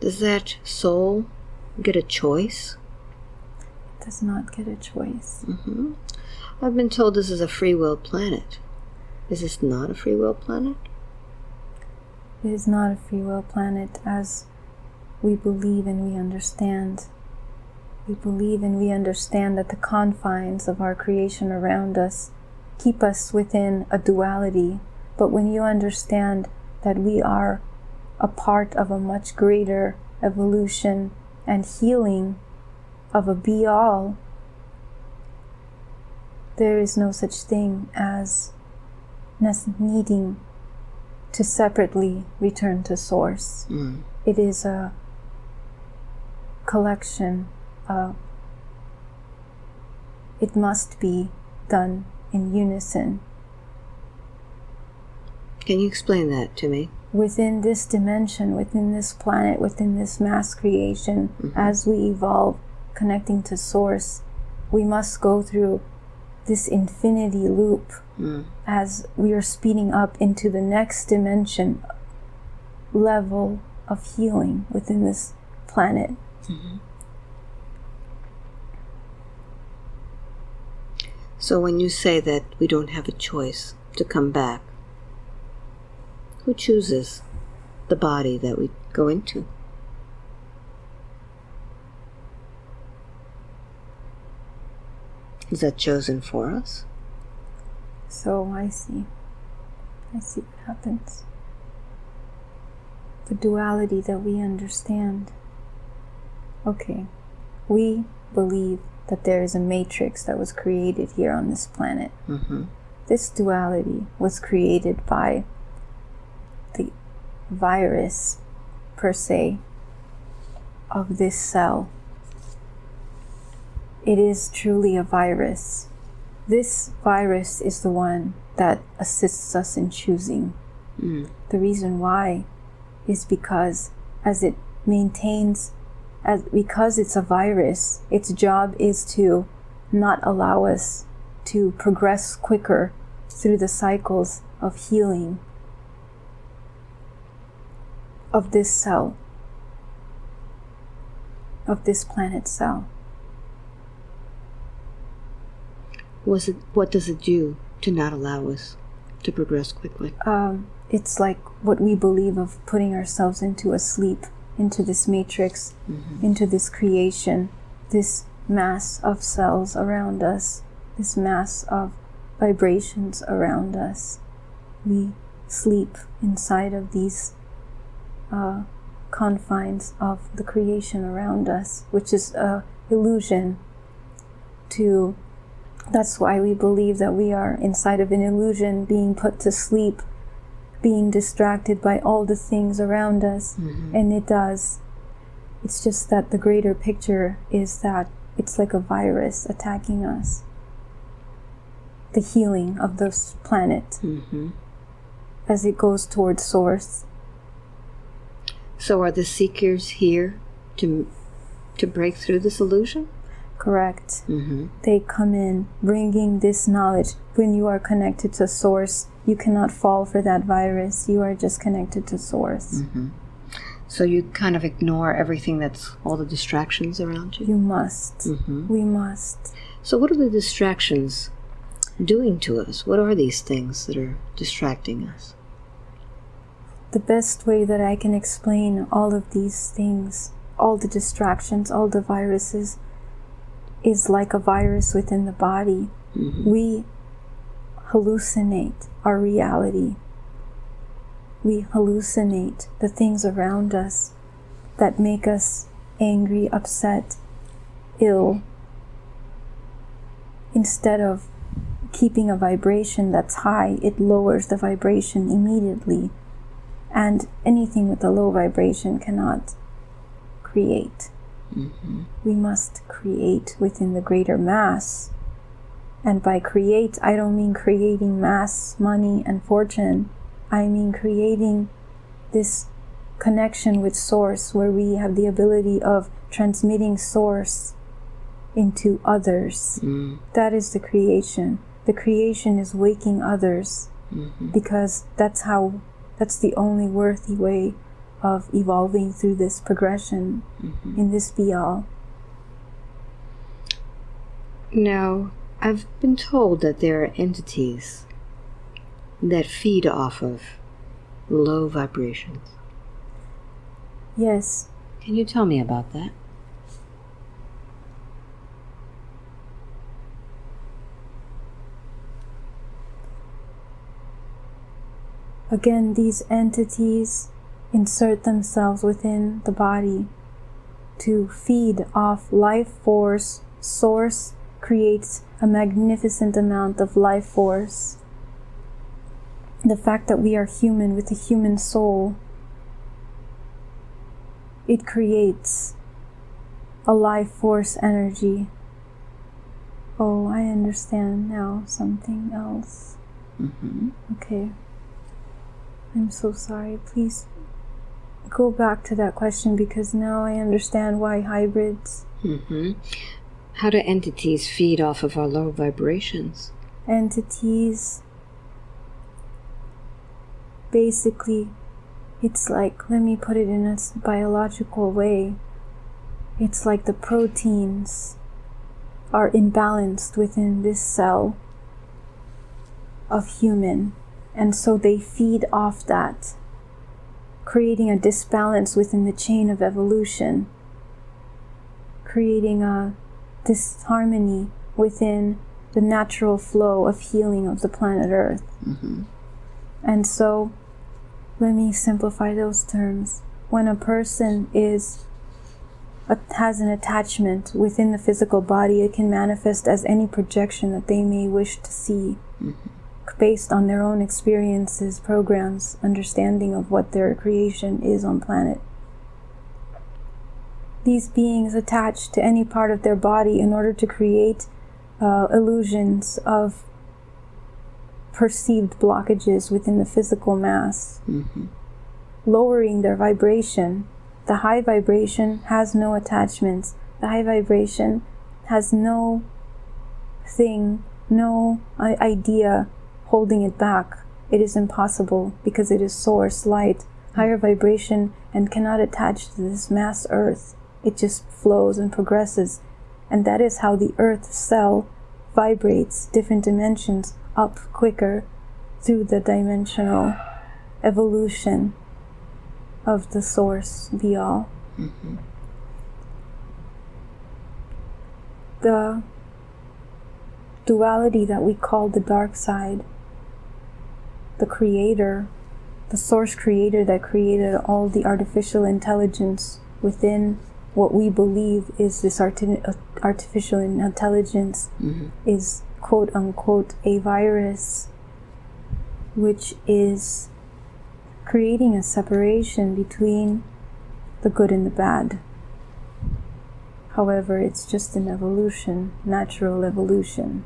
Does that soul get a choice? it does not get a choice hmm I've been told this is a free will planet. Is this not a free will planet? it is not a free will planet as we believe and we understand we believe and we understand that the confines of our creation around us keep us within a duality. But when you understand that we are a part of a much greater evolution and healing of a be all, there is no such thing as needing to separately return to source. Mm. It is a collection. Uh, it must be done in unison. Can you explain that to me? Within this dimension, within this planet, within this mass creation, as we evolve, connecting to Source, we must go through this infinity loop Mm. as we are speeding up into the next dimension level of healing within this planet. So when you say that we don't have a choice to come back, who chooses the body that we go into? Is that chosen for us? So I see. I see what happens. The duality that we understand. Okay, we believe that there is a matrix that was created here on this planet. Mm-hmm. This duality was created by virus, per se, of this cell. It is truly a virus. This virus is the one that assists us in choosing. Mm. The reason why is because as it maintains as because it's a virus, its job is to not allow us to progress quicker through the cycles of healing of this cell, of this planet cell. Was it? What does it do to not allow us to progress quickly? Um, it's like what we believe of putting ourselves into a sleep, into this matrix, into this creation, this mass of cells around us, this mass of vibrations around us. We sleep inside of these uh, confines of the creation around us, which is a illusion to that's why we believe that we are inside of an illusion being put to sleep being distracted by all the things around us. And it does. It's just that the greater picture is that it's like a virus attacking us. The healing of this planet Mm-hmm. as it goes towards source So are the seekers here to to break through this illusion? correct Mm-hmm. they come in bringing this knowledge when you are connected to source you cannot fall for that virus you are just connected to source So you kind of ignore everything that's all the distractions around you. you must Mm-hmm. we must So what are the distractions doing to us? What are these things that are distracting us? The best way that I can explain all of these things, all the distractions, all the viruses, is like a virus within the body. Mm-hmm. We hallucinate our reality. We hallucinate the things around us that make us angry, upset, ill. Instead of keeping a vibration that's high, it lowers the vibration immediately and anything with a low vibration cannot create. We must create within the greater mass. And by create, I don't mean creating mass, money, and fortune. I mean creating this connection with Source where we have the ability of transmitting Source into others. Mm. That is the creation. The creation is waking others because that's how, that's the only worthy way of evolving through this progression mm-hmm. in this be all. Now, I've been told that there are entities that feed off of low vibrations. Yes, Can you tell me about that? Again, these entities insert themselves within the body to feed off life force. Source creates a magnificent amount of life force. The fact that we are human with a human soul, it creates a life force energy. Oh, I understand now something else. Mm-hmm. Okay. I'm so sorry. Please go back to that question because now I understand why hybrids, Mm-hmm. How do entities feed off of our low vibrations? entities, basically, it's like, let me put it in a biological way. It's like the proteins are imbalanced within this cell of human, and so they feed off that, creating a disbalance within the chain of evolution, creating a disharmony within the natural flow of healing of the planet Earth. Mm-hmm. And so, let me simplify those terms. When a person is has an attachment within the physical body, it can manifest as any projection that they may wish to see, based on their own experiences, programs, understanding of what their creation is on planet. These beings attach to any part of their body in order to create uh, illusions of perceived blockages within the physical mass, Mm-hmm. lowering their vibration. The high vibration has no attachments. The high vibration has no thing, no idea holding it back. It is impossible because it is source, light, higher vibration, and cannot attach to this mass earth. It just flows and progresses. And that is how the earth cell vibrates different dimensions up quicker through the dimensional evolution of the source be all. The duality that we call the dark side, the creator, the source creator that created all the artificial intelligence within what we believe is this arti- artificial intelligence Mm-hmm. is quote unquote a virus, which is creating a separation between the good and the bad. However, it's just an evolution, natural evolution.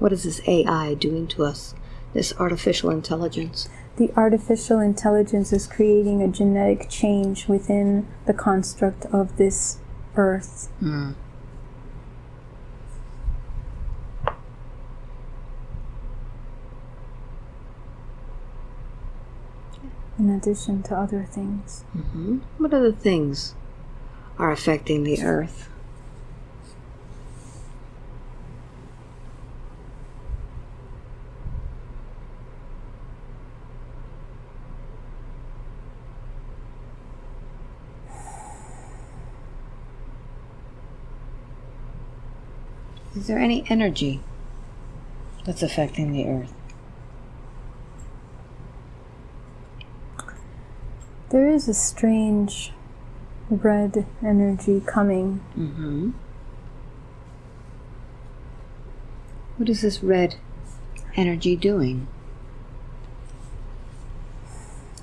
What is this AI doing to us? This artificial intelligence? The artificial intelligence is creating a genetic change within the construct of this earth. Mm. in addition to other things. Mm-hmm. What other things are affecting the earth? Is there any energy that's affecting the earth? There is a strange red energy coming. Mm-hmm. What is this red energy doing?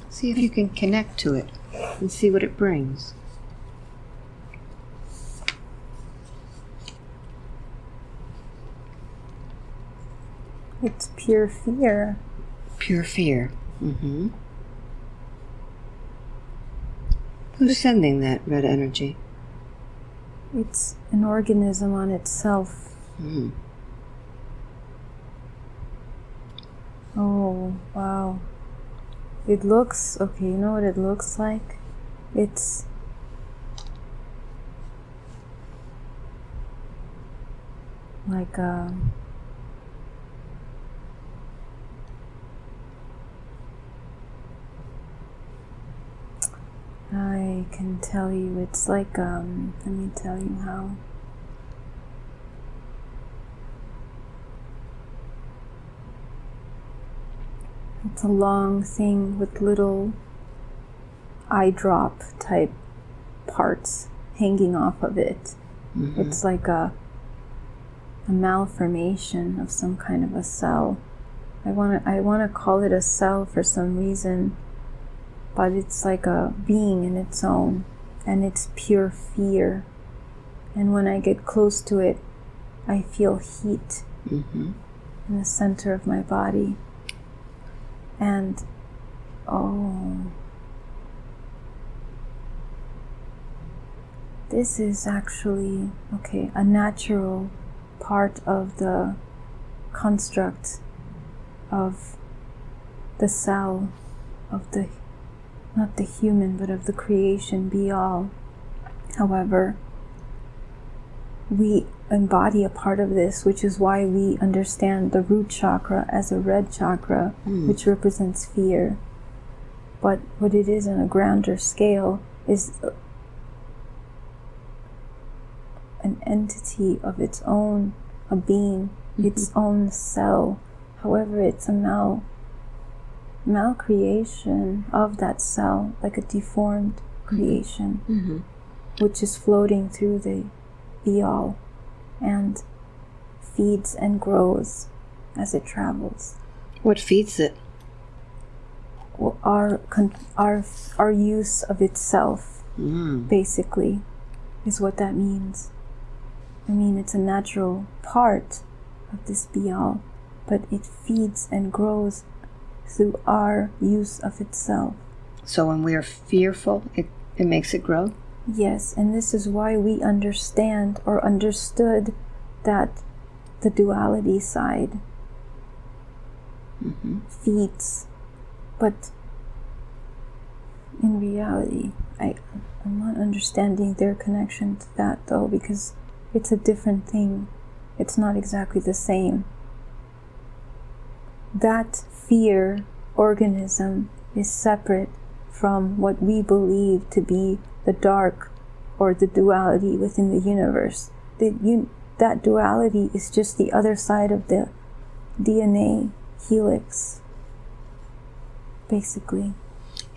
See if you can connect to it and see what it brings. It's pure fear. Pure fear. Mm-hmm. Who's sending that red energy? It's an organism on itself. Mm. Oh, wow. It looks okay, you know what it looks like? It's like a I can tell you it's like um let me tell you how It's a long thing with little eye drop type parts hanging off of it. Mm-hmm. It's like a a malformation of some kind of a cell. I want to I want to call it a cell for some reason, but it's like a being in its own and it's pure fear. And when I get close to it, I feel heat Mm-hmm. in the center of my body. And oh, this is actually okay, a natural part of the construct of the cell of the not the human but of the creation be all. However, we embody a part of this, which is why we understand the root chakra as a red chakra, Mm. which represents fear. But what it is on a grander scale is an entity of its own, a being, its own cell. However, it's a mal malcreation of that cell, like a deformed creation Mm-hmm. which is floating through the be all and feeds and grows as it travels. What feeds it? Our, our, our use of itself, Mm. basically, is what that means. I mean, it's a natural part of this be all, but it feeds and grows through our use of itself. So when we are fearful, it, it makes it grow? Yes, and this is why we understand or understood that the duality side Mm-hmm. feeds, but in reality, I I'm not understanding their connection to that though because it's a different thing. It's not exactly the same. That fear organism is separate from what we believe to be the dark or the duality within the universe. The, un- that duality is just the other side of the DNA helix, basically.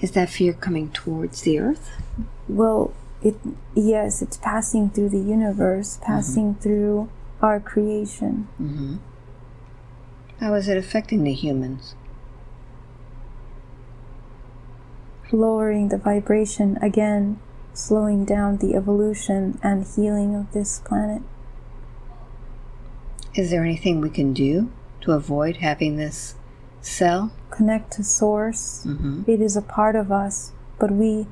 Is that fear coming towards the earth? Well, it yes, it's passing through the universe, passing through our creation. Mm-hmm. How is it affecting the humans? Lowering the vibration again, slowing down the evolution and healing of this planet. Is there anything we can do to avoid having this cell? Connect to source. Mm-hmm. It is a part of us, but we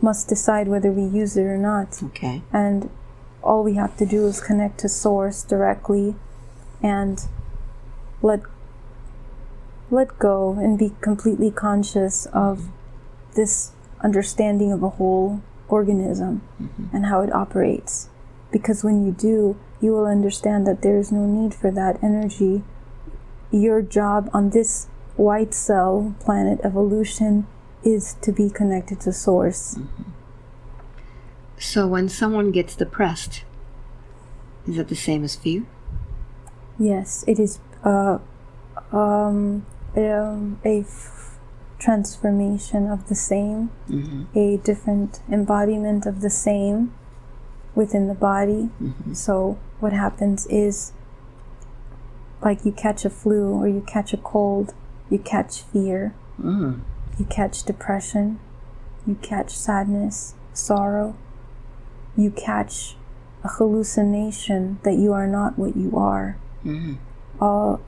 must decide whether we use it or not. Okay. And all we have to do is connect to source directly and let let go and be completely conscious of this understanding of a whole organism and how it operates. Because when you do, you will understand that there is no need for that energy. Your job on this white cell planet evolution is to be connected to source. So when someone gets depressed, is that the same as fear? Yes, it is uh, um, um, a f- transformation of the same, Mm-hmm. a different embodiment of the same within the body. Mm-hmm. So, what happens is like you catch a flu or you catch a cold, you catch fear. Mm. you catch depression, you catch sadness, sorrow, you catch a hallucination that you are not what you are. Mhm. All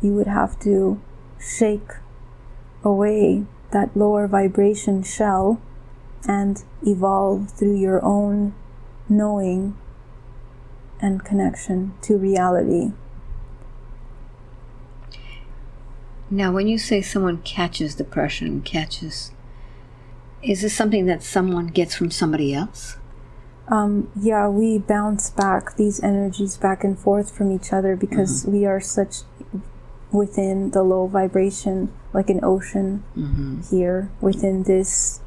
you would have to shake away that lower vibration shell and evolve through your own knowing and connection to reality. Now, when you say someone catches depression, catches, is this something that someone gets from somebody else? Um, yeah, we bounce back these energies back and forth from each other because we are such within the low vibration, like an ocean Mm-hmm. here within this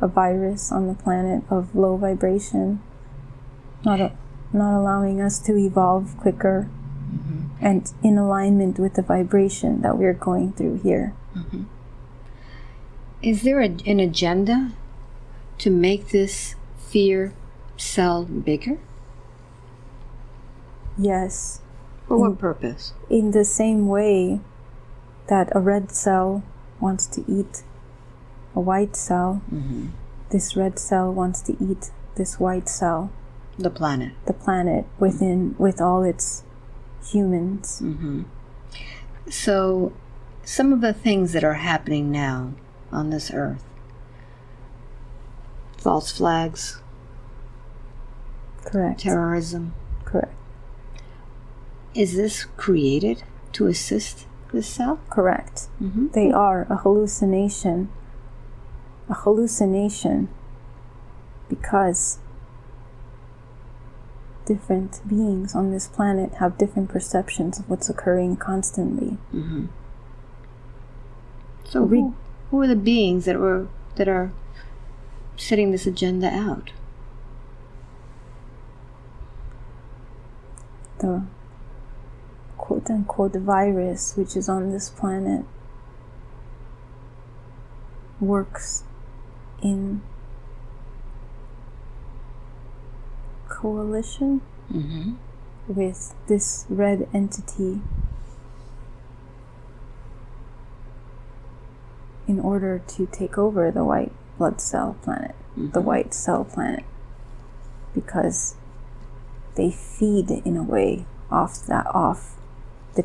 a virus on the planet of low vibration, not a, not allowing us to evolve quicker and in alignment with the vibration that we're going through here. Is there a, an agenda to make this fear cell bigger? Yes, For what purpose? in the same way that a red cell wants to eat a white cell, mm-hmm. this red cell wants to eat this white cell, The planet. the planet within with all its humans. Mm-hmm. So, some of the things that are happening now on this earth false flags, Correct. terrorism Correct. Is this created to assist the cell? Correct. Mhm. They are a hallucination. A hallucination because different beings on this planet have different perceptions of what's occurring constantly. So, Re- who, who are the beings that were that are setting this agenda out? The quote unquote virus which is on this planet works in coalition Mm-hmm. with this red entity in order to take over the white blood cell planet, the white cell planet, because they feed in a way off that off the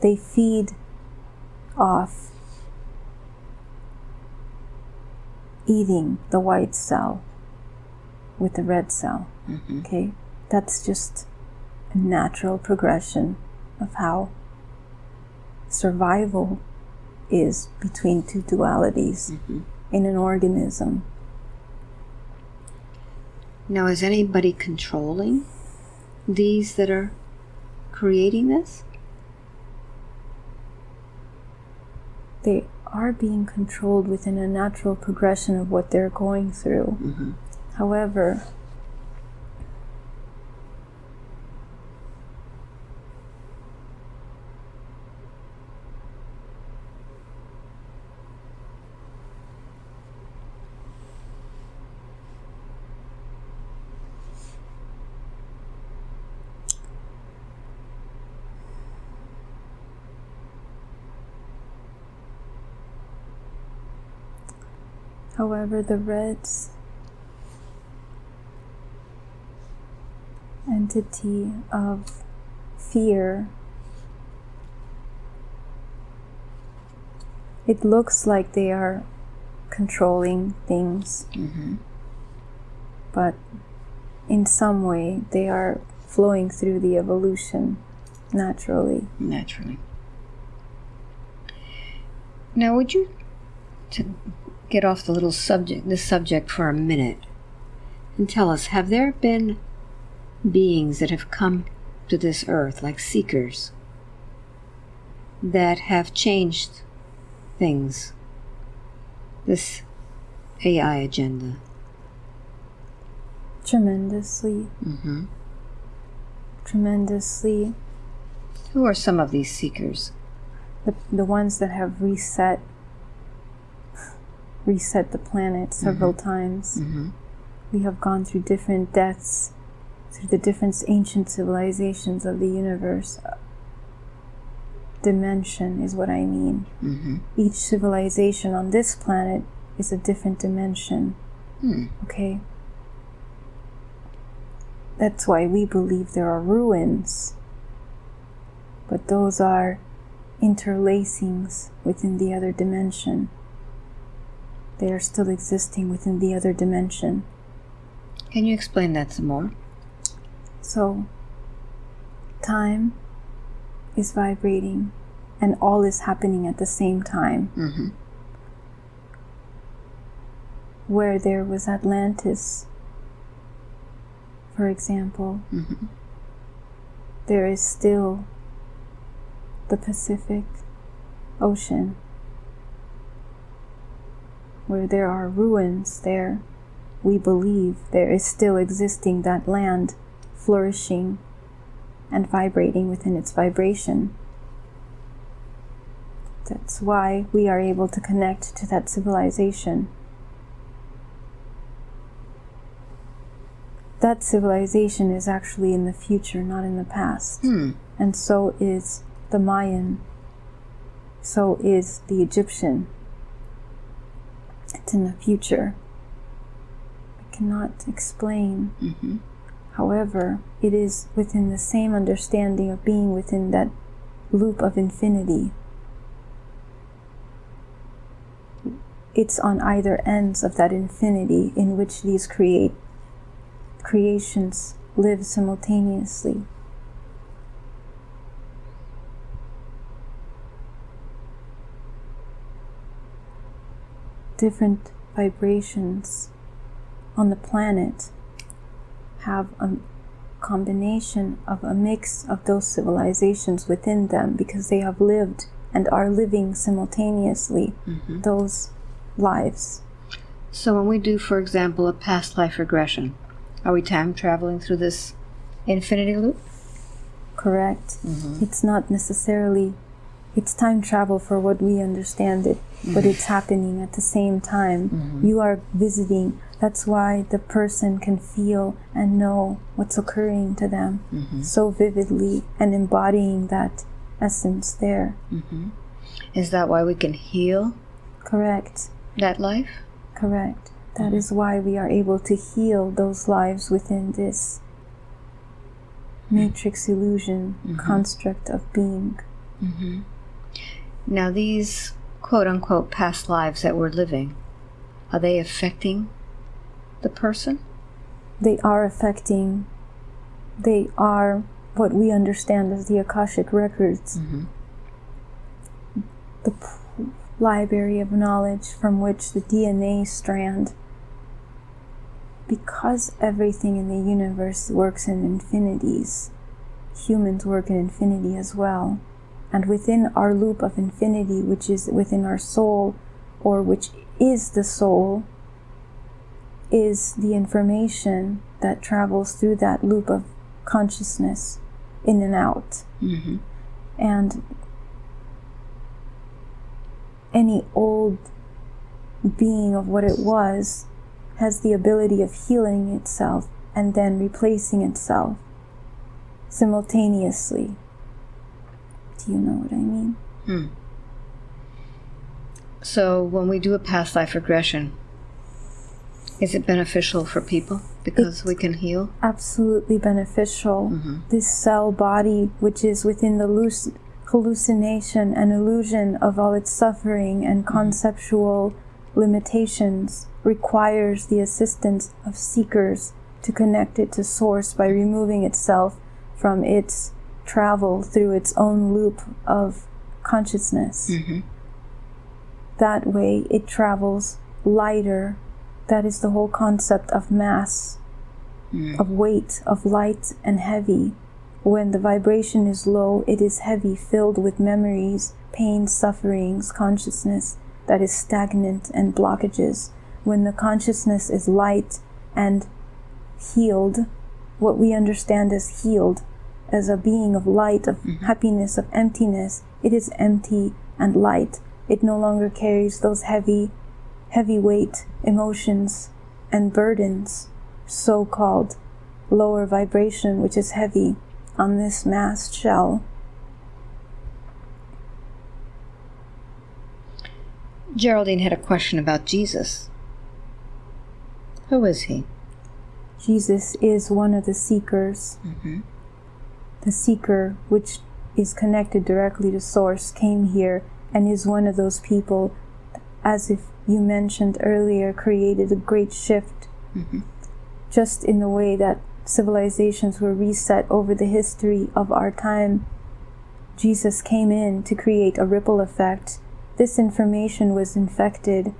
they feed off eating the white cell with the red cell. Mm-hmm. Okay? That's just a natural progression of how survival is between two dualities mm-hmm. in an organism. Now, is anybody controlling these that are creating this? They are being controlled within a natural progression of what they're going through. Mm-hmm. However, However, the Reds entity of fear it looks like they are controlling things. Mm-hmm. But in some way they are flowing through the evolution naturally. Naturally. Now, would you to get off the little subject, this subject for a minute, and tell us: Have there been beings that have come to this earth, like seekers, that have changed things? This AI agenda. tremendously Mm-hmm. tremendously Who are some of these seekers? the, the ones that have reset reset the planet several times Mm-hmm. we have gone through different deaths through the different ancient civilizations of the universe dimension, is what I mean. Mm-hmm. Each civilization on this planet is a different dimension. Hmm. Okay? That's why we believe there are ruins. But those are interlacings within the other dimension. They are still existing within the other dimension. Can you explain that some more? So, time is vibrating and all is happening at the same time. Mm-hmm. Where there was Atlantis, for example, Mhm. there is still the Pacific Ocean. Where there are ruins there, we believe there is still existing that land flourishing and vibrating within its vibration. That's why we are able to connect to that civilization. That civilization is actually in the future, not in the past. Hmm. And so is the Mayan. So is the Egyptian. In the future. I cannot explain. Mm-hmm. However, it is within the same understanding of being within that loop of infinity. It's on either ends of that infinity in which these create creations live simultaneously. Different vibrations on the planet have a combination of a mix of those civilizations within them because they have lived and are living simultaneously Mm-hmm. those lives. So when we do, for example, a past life regression, are we time traveling through this infinity loop? Correct? Mm-hmm. It's not necessarily it's time travel for what we understand it, but it's happening at the same time. Mm-hmm. You are visiting. That's why the person can feel and know what's occurring to them mm-hmm. so vividly and embodying that essence there. Mm-hmm. Is that why we can heal Correct. that life? Correct. That is why we are able to heal those lives within this matrix illusion construct of being. Now, these quote unquote past lives that we're living, are they affecting the person? They are affecting, they are what we understand as the Akashic records, mm-hmm. the p- library of knowledge from which the DNA strand. Because everything in the universe works in infinities, humans work in infinity as well. And within our loop of infinity, which is within our soul, or which is the soul, is the information that travels through that loop of consciousness in and out. Mm-hmm. And any old being of what it was has the ability of healing itself and then replacing itself simultaneously. Do you know what I mean? Hmm. So, when we do a past life regression, is it beneficial for people because we can heal? absolutely beneficial. This cell body, which is within the loose hallucination and illusion of all its suffering and conceptual limitations, requires the assistance of seekers to connect it to source by removing itself from its travel through its own loop of consciousness. Mm-hmm. That way, it travels lighter. That is the whole concept of mass mm. of weight, of light and heavy. When the vibration is low, it is heavy, filled with memories, pain, sufferings, consciousness that is stagnant and blockages. When the consciousness is light and healed, what we understand as healed, as a being of light, of mm-hmm. happiness, of emptiness, it is empty and light. It no longer carries those heavy, heavy weight emotions and burdens so called lower vibration, which is heavy on this mass shell. Geraldine had a question about Jesus. Who is he? Jesus is one of the seekers. Mm-hmm. The seeker, which is connected directly to Source, came here and is one of those people, as if you mentioned earlier, created a great shift. Mm-hmm. Just in the way that civilizations were reset over the history of our time, Jesus came in to create a ripple effect. This information was infected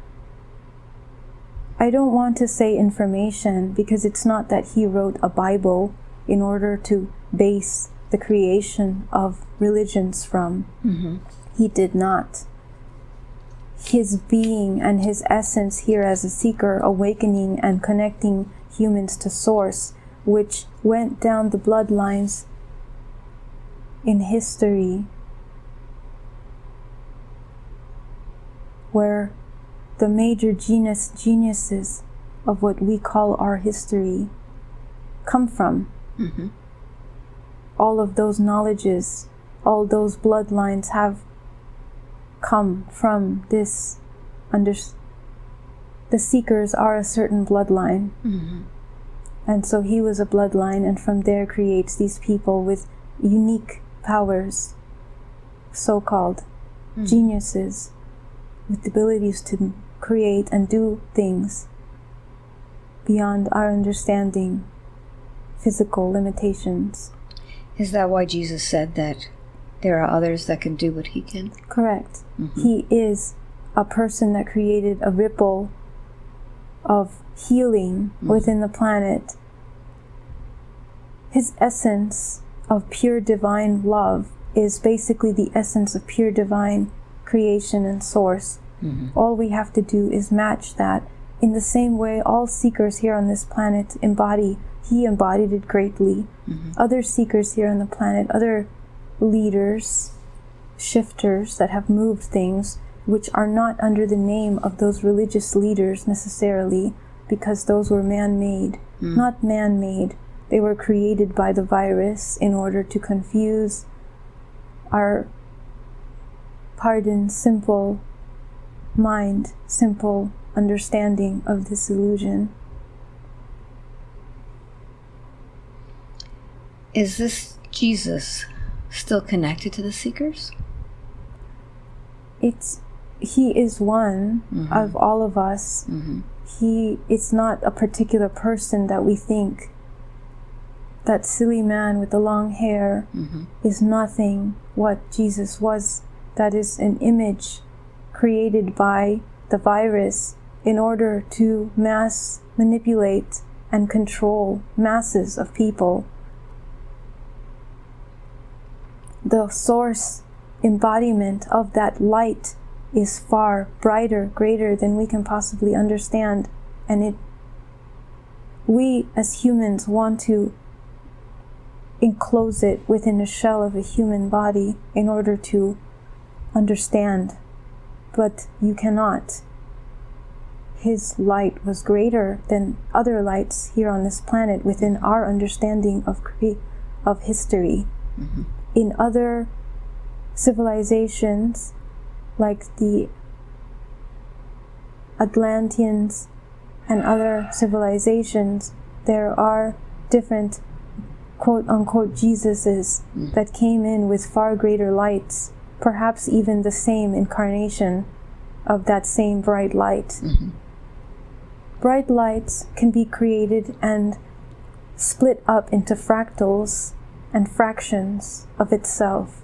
I don't want to say information because it's not that he wrote a Bible in order to base the creation of religions from. Mm-hmm. He did not. His being and his essence here as a seeker, awakening and connecting humans to Source, which went down the bloodlines in history, where the major genus geniuses of what we call our history come from. Mm-hmm. All of those knowledges, all those bloodlines have come from this under the seekers are a certain bloodline. Mm-hmm. And so he was a bloodline and from there creates these people with unique powers, so called mm-hmm. geniuses with the abilities to create and do things beyond our understanding, physical limitations. Is that why Jesus said that there are others that can do what he can? Correct. Mm-hmm. He is a person that created a ripple of healing mm-hmm. within the planet. His essence of pure divine love is basically the essence of pure divine creation and source. Mm-hmm. All we have to do is match that. In the same way, all seekers here on this planet embody, he embodied it greatly. Mm-hmm. Other seekers here on the planet, other leaders, shifters that have moved things, which are not under the name of those religious leaders necessarily, because those were man made. Mm. Not man made, they were created by the virus in order to confuse our, pardon, simple mind, simple understanding of this illusion. Is this Jesus still connected to the seekers? It's he is one mm-hmm. of all of us. Mm-hmm. He it's not a particular person that we think. That silly man with the long hair mm-hmm. is nothing what Jesus was. That is an image created by the virus in order to mass manipulate and control masses of people. The source embodiment of that light is far brighter, greater than we can possibly understand, and it we as humans want to enclose it within a shell of a human body in order to understand but you cannot. His light was greater than other lights here on this planet within our understanding of of history. Mm-hmm. In other civilizations, like the Atlanteans and other civilizations, there are different quote unquote Jesuses hmm. that came in with far greater lights perhaps even the same incarnation of that same bright light. Mm-hmm. Bright lights can be created and split up into fractals and fractions of itself.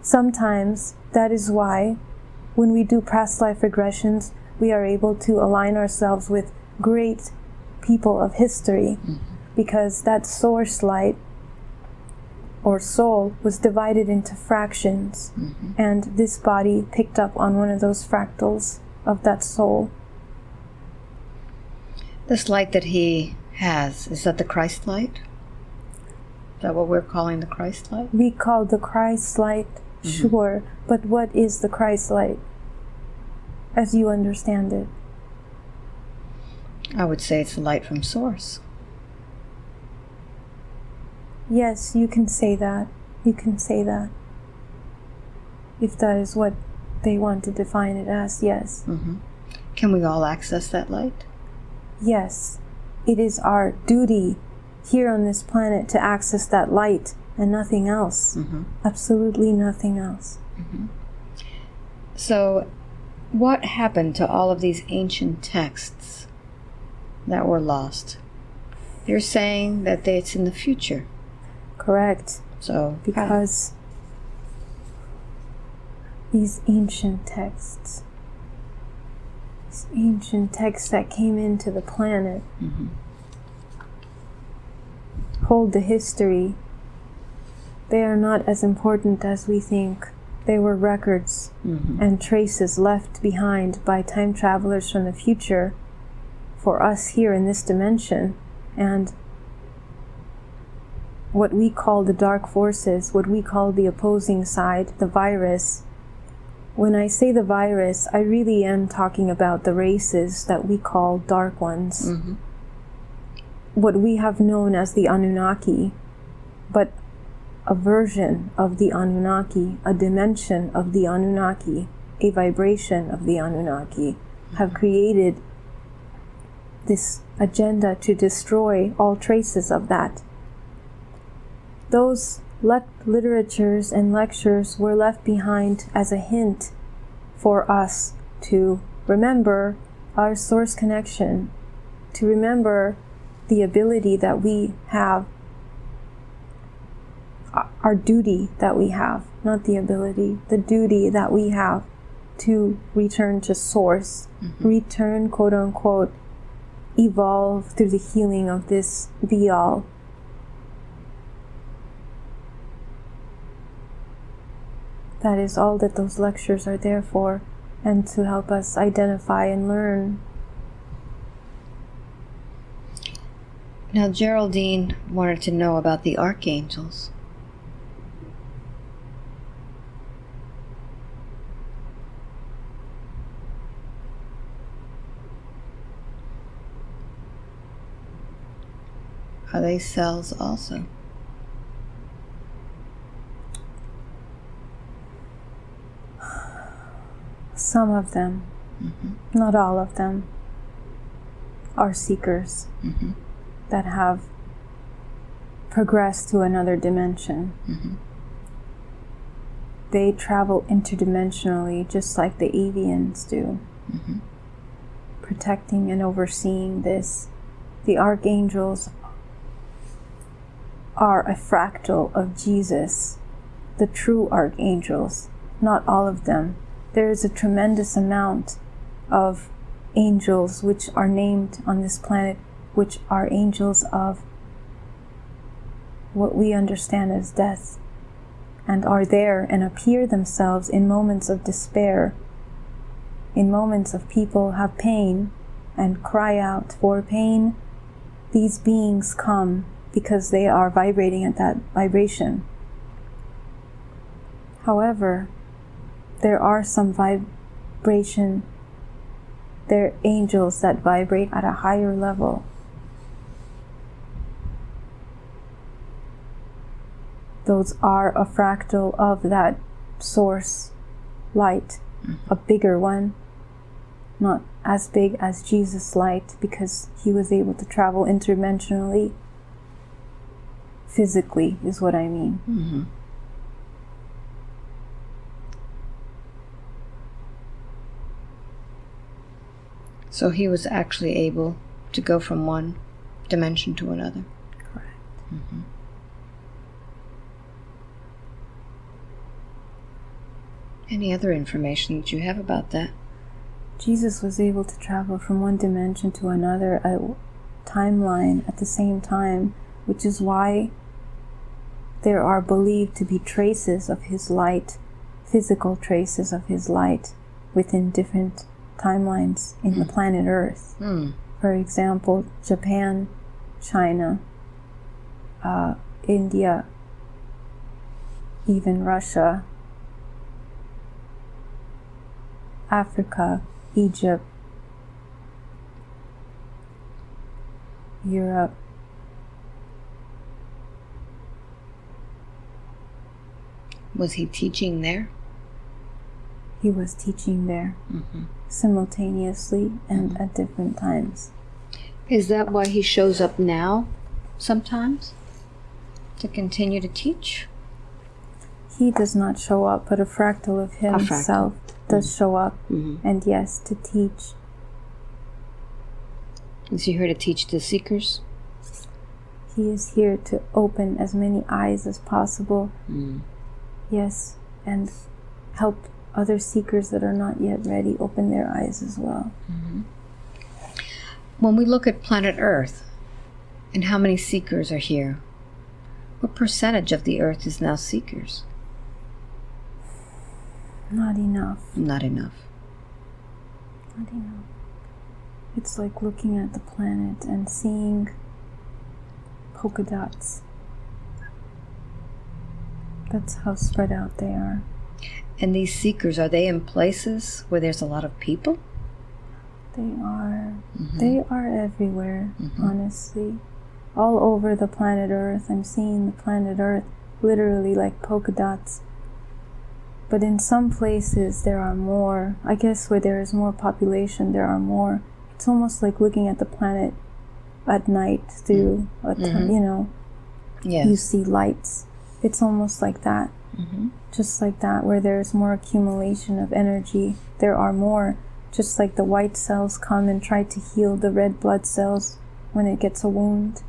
Sometimes that is why, when we do past life regressions, we are able to align ourselves with great people of history because that source light or soul was divided into fractions, and this body picked up on one of those fractals of that soul. This light that he has, is that the Christ light? Is that what we're calling the Christ light? We call the Christ light, mm-hmm. sure, but what is the Christ light as you understand it? I would say it's the light from Source. Yes, you can say that. You can say that. If that is what they want to define it as, yes. Mm-hmm. Can we all access that light? Yes, it is our duty here on this planet to access that light and nothing else. Mm-hmm. Absolutely nothing else. Mm-hmm. So, what happened to all of these ancient texts that were lost? You're saying that they, it's in the future. Correct. So, Because these ancient texts, these ancient texts that came into the planet, mm-hmm. Hold the history. They are not as important as we think. They were records mm-hmm. and traces left behind by time travelers from the future for us here in this dimension. And what we call the dark forces, what we call the opposing side, the virus. When I say the virus, I really am talking about the races that we call dark ones. Mm-hmm. What we have known as the Anunnaki, but a version of the Anunnaki, a dimension of the Anunnaki, a vibration of the Anunnaki, have created this agenda to destroy all traces of that. Those literatures and lectures were left behind as a hint for us to remember our source connection, to remember the ability that we have, our- duty that we have, not the ability, the duty that we have to return to source, mm-hmm. return, quote unquote, evolve through the healing of this be all. That is all that those lectures are there for, and to help us identify and learn. Now Geraldine wanted to know about the archangels. Are they cells also? Some of them, mm-hmm. not all of them, are seekers mm-hmm. That have progressed to another dimension. Mm-hmm. They travel interdimensionally just like the avians do, mm-hmm. protecting and overseeing this. The archangels are a fractal of Jesus, the true archangels, not all of them. There is a tremendous amount of angels which are named on this planet, which are angels of what we understand as death, and are there and appear themselves in moments of despair, in moments of people have pain and cry out for pain. These beings come because they are vibrating at that vibration. However, there are some vibration, there are angels that vibrate at a higher level. Those are a fractal of that source light, mm-hmm. a bigger one, not as big as Jesus' light because he was able to travel interdimensionally physically, is what I mean. Mm-hmm. So he was actually able to go from one dimension to another. Correct. Mm-hmm. Any other information that you have about that? Jesus was able to travel from one dimension to another, a timeline at the same time, which is why there are believed to be traces of his light, physical traces of his light, within different timelines in the planet Earth. Hmm. For example, Japan, China, uh, India, even Russia, Africa, Egypt, Europe. Was he teaching there? he was teaching there mm-hmm. simultaneously and mm-hmm. at different times. Is that why he shows up now sometimes? To continue to teach? He does not show up, but a fractal of fractal. Does show up, Mhm. and yes, to teach. Is he here to teach the seekers? He is here to open as many eyes as possible. Mm. Yes, and help other seekers that are not yet ready open their eyes as well. When we look at planet Earth and how many seekers are here, what percentage of the Earth is now seekers? Not enough. Not enough. Not enough. It's like looking at the planet and seeing polka dots. That's how spread out they are. And these seekers, are they in places where there's a lot of people? They are mm-hmm. they are everywhere, mm-hmm. honestly. All over the planet Earth. I'm seeing the planet Earth literally like polka dots. But in some places there are more. I guess where there is more population there are more. It's almost like looking at the planet at night through a t- you know, Yes. you see lights. It's almost like that. Mhm. Just like that, where there's more accumulation of energy, there are more. Just like the white cells come and try to heal the red blood cells when it gets a wound.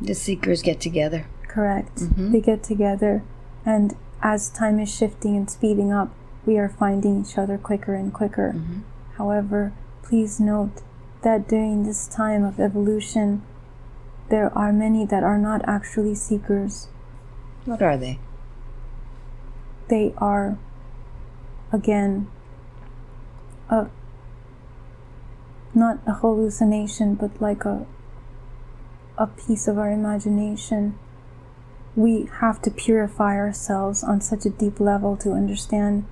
The seekers get together. Correct. Mhm. They get together, and as time is shifting and speeding up, we are finding each other quicker and quicker. Mm-hmm. However, please note that during this time of evolution, there are many that are not actually seekers. What are they? they are again a not a hallucination but like a a piece of our imagination we have to purify ourselves on such a deep level to understand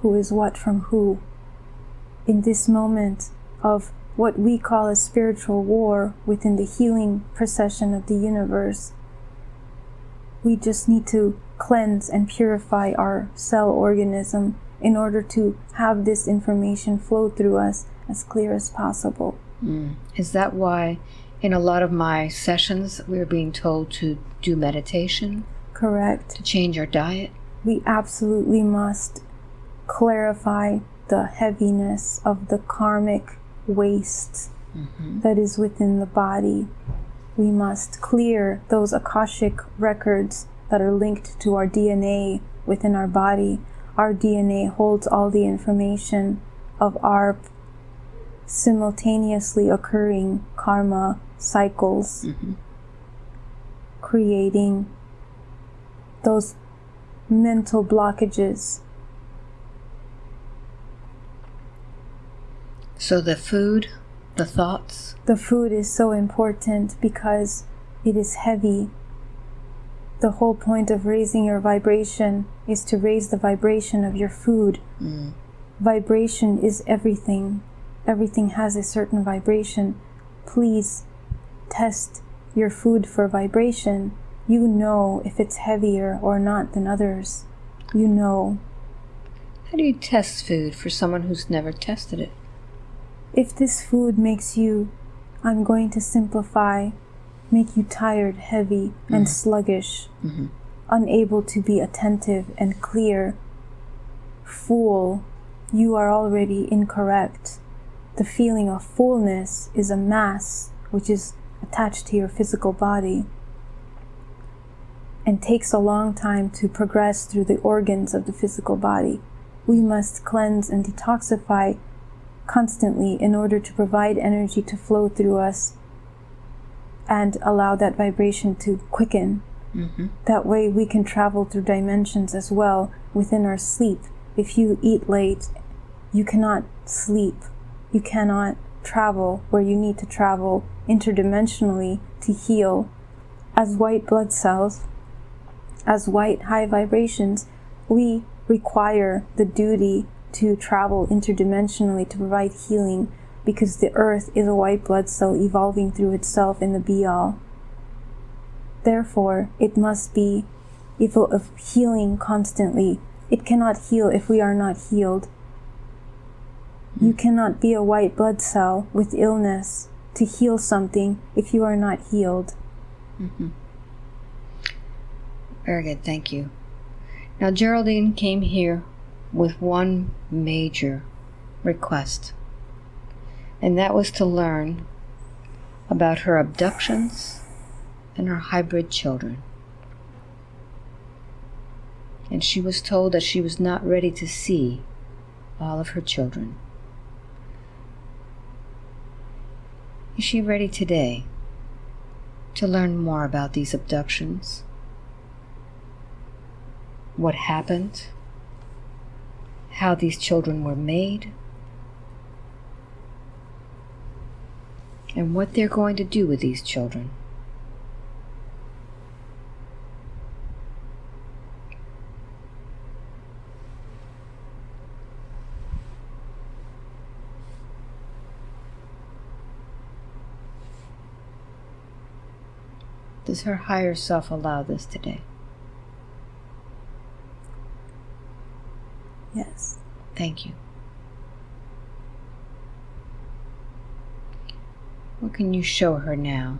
who is what from who in this moment of what we call a spiritual war within the healing procession of the universe we just need to cleanse and purify our cell organism in order to have this information flow through us as clear as possible. Mm. Is that why in a lot of my sessions we're being told to do meditation, Correct. to change our diet? We absolutely must clarify the heaviness of the karmic waste mm-hmm. that is within the body. We must clear those Akashic records that are linked to our DNA within our body. Our DNA holds all the information of our simultaneously occurring karma cycles, mm-hmm. creating those mental blockages. So the food, the thoughts, The food is so important because it is heavy. The whole point of raising your vibration is to raise the vibration of your food. Mm. Vibration is everything. Everything has a certain vibration. Please test your food for vibration. You know if it's heavier or not than others. You know. how do you test food for someone who's never tested it? if this food makes you, I'm going to simplify, make you tired, heavy, and mm-hmm. sluggish, mm-hmm. unable to be attentive and clear, fool, you are already incorrect. The feeling of fullness is a mass which is attached to your physical body and takes a long time to progress through the organs of the physical body. We must cleanse and detoxify constantly in order to provide energy to flow through us and allow that vibration to quicken. Mm-hmm. That way, we can travel through dimensions as well within our sleep. If you eat late, you cannot sleep. You cannot travel where you need to travel interdimensionally to heal. As white blood cells, as white high vibrations, we require the duty to travel interdimensionally to provide healing because the earth is a white blood cell evolving through itself in the be all. Therefore, it must be if of healing constantly. it cannot heal if we are not healed. You hmm. cannot be a white blood cell with illness to heal something if you are not healed. Mm-hmm. Very good, thank you. Now, Geraldine came here with one major request, and that was to learn about her abductions and her hybrid children. And she was told that she was not ready to see all of her children. Is she ready today to learn more about these abductions? What happened? How these children were made? And what they're going to do with these children? Does her higher self allow this today? Yes. Thank you. What can you show her now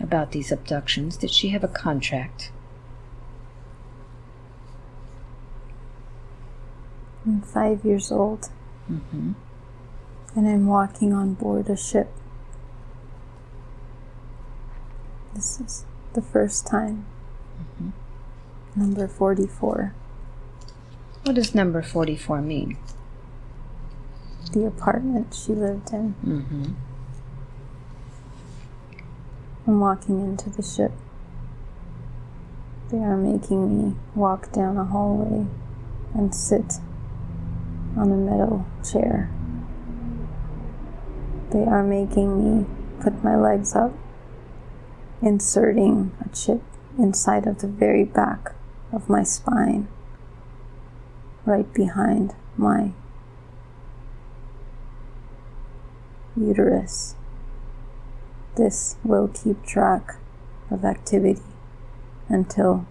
about these abductions? Did she have a contract? I'm five years old Mm-hmm. and I'm walking on board a ship. This is the first time. Number 44, What does number 44 mean? the apartment she lived in. Mm-hmm. I'm walking into the ship. They are making me walk down a hallway and sit on a metal chair. They are making me put my legs up, inserting a chip inside of the very back of my spine, right behind my uterus. This will keep track of activity until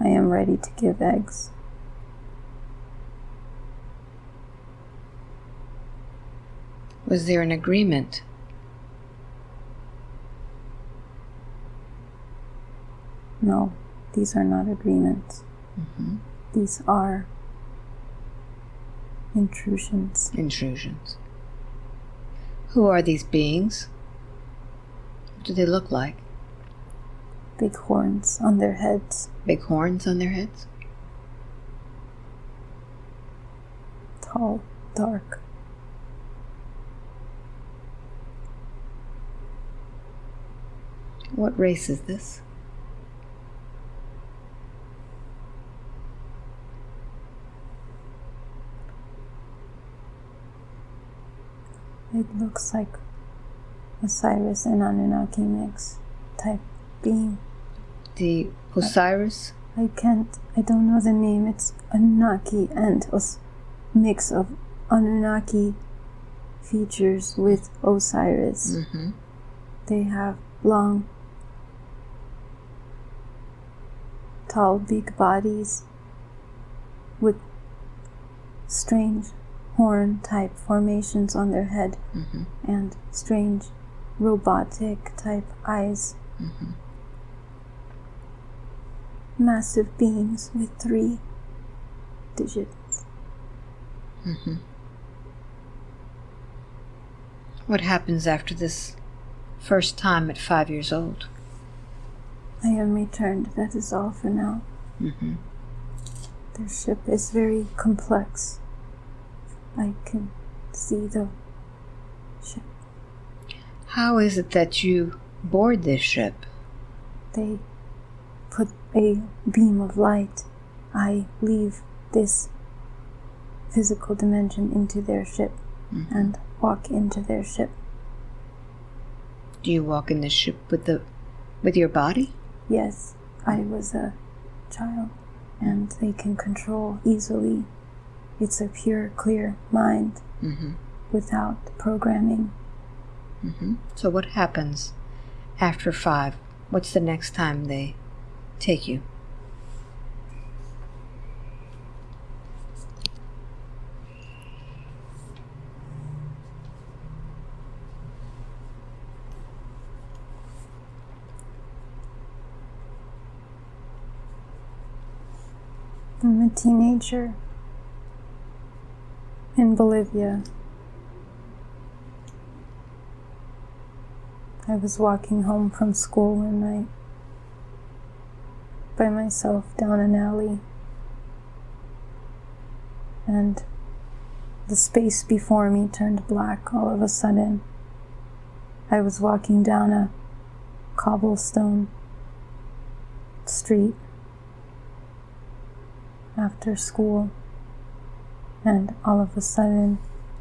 I am ready to give eggs. Was there an agreement? No, these are not agreements. Mm-hmm. These are intrusions. Intrusions. Who are these beings? What do they look like? Big horns on their heads, Big horns on their heads? tall, dark. What race is this? It looks like Osiris and Anunnaki mix type being. The Osiris? I can't, I don't know the name. It's Anunnaki and Os- mix of Anunnaki features with Osiris. Mm-hmm. They have long, tall, big bodies with strange horn type formations on their head Mm-hmm. and strange robotic type eyes. Mm-hmm. Massive beings with three digits. Mm-hmm. What happens after this first time at five years old? I am returned. That is all for now. Mm-hmm. Their ship is very complex. I can see the ship. How is it that you board this ship? They put a beam of light. I leave this physical dimension into their ship mm-hmm. and walk into their ship. Do you walk in the ship with the with your body? Yes, I was a child and they can control easily it's a pure, clear mind mm-hmm. without programming. Mm-hmm. So, what happens after five? What's the next time they take you? I'm a teenager in Bolivia. I was walking home from school one night by myself down an alley, and the space before me turned black all of a sudden. I was walking down a cobblestone street after school, and all of a sudden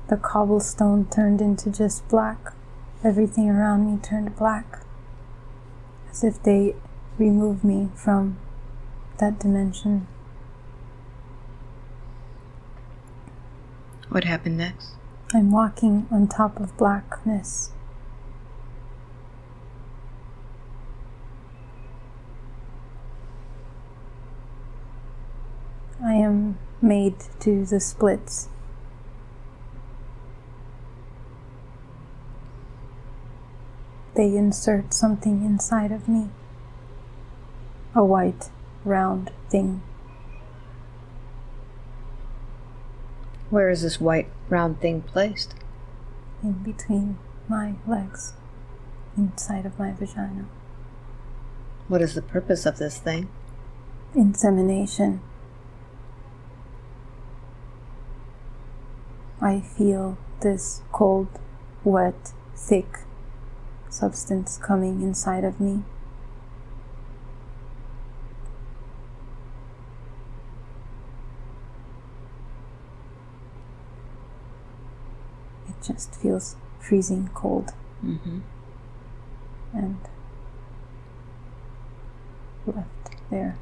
the cobblestone turned into just black. Everything around me turned black, as if they removed me from that dimension. What happened next? I'm walking on top of blackness. I am made to the splits. They insert something inside of me. A white, round thing. Where is this white round thing placed? in between my legs, inside of my vagina. What is the purpose of this thing? Insemination. I feel this cold, wet, thick substance coming inside of me. It just feels freezing cold Mm-hmm. and left there.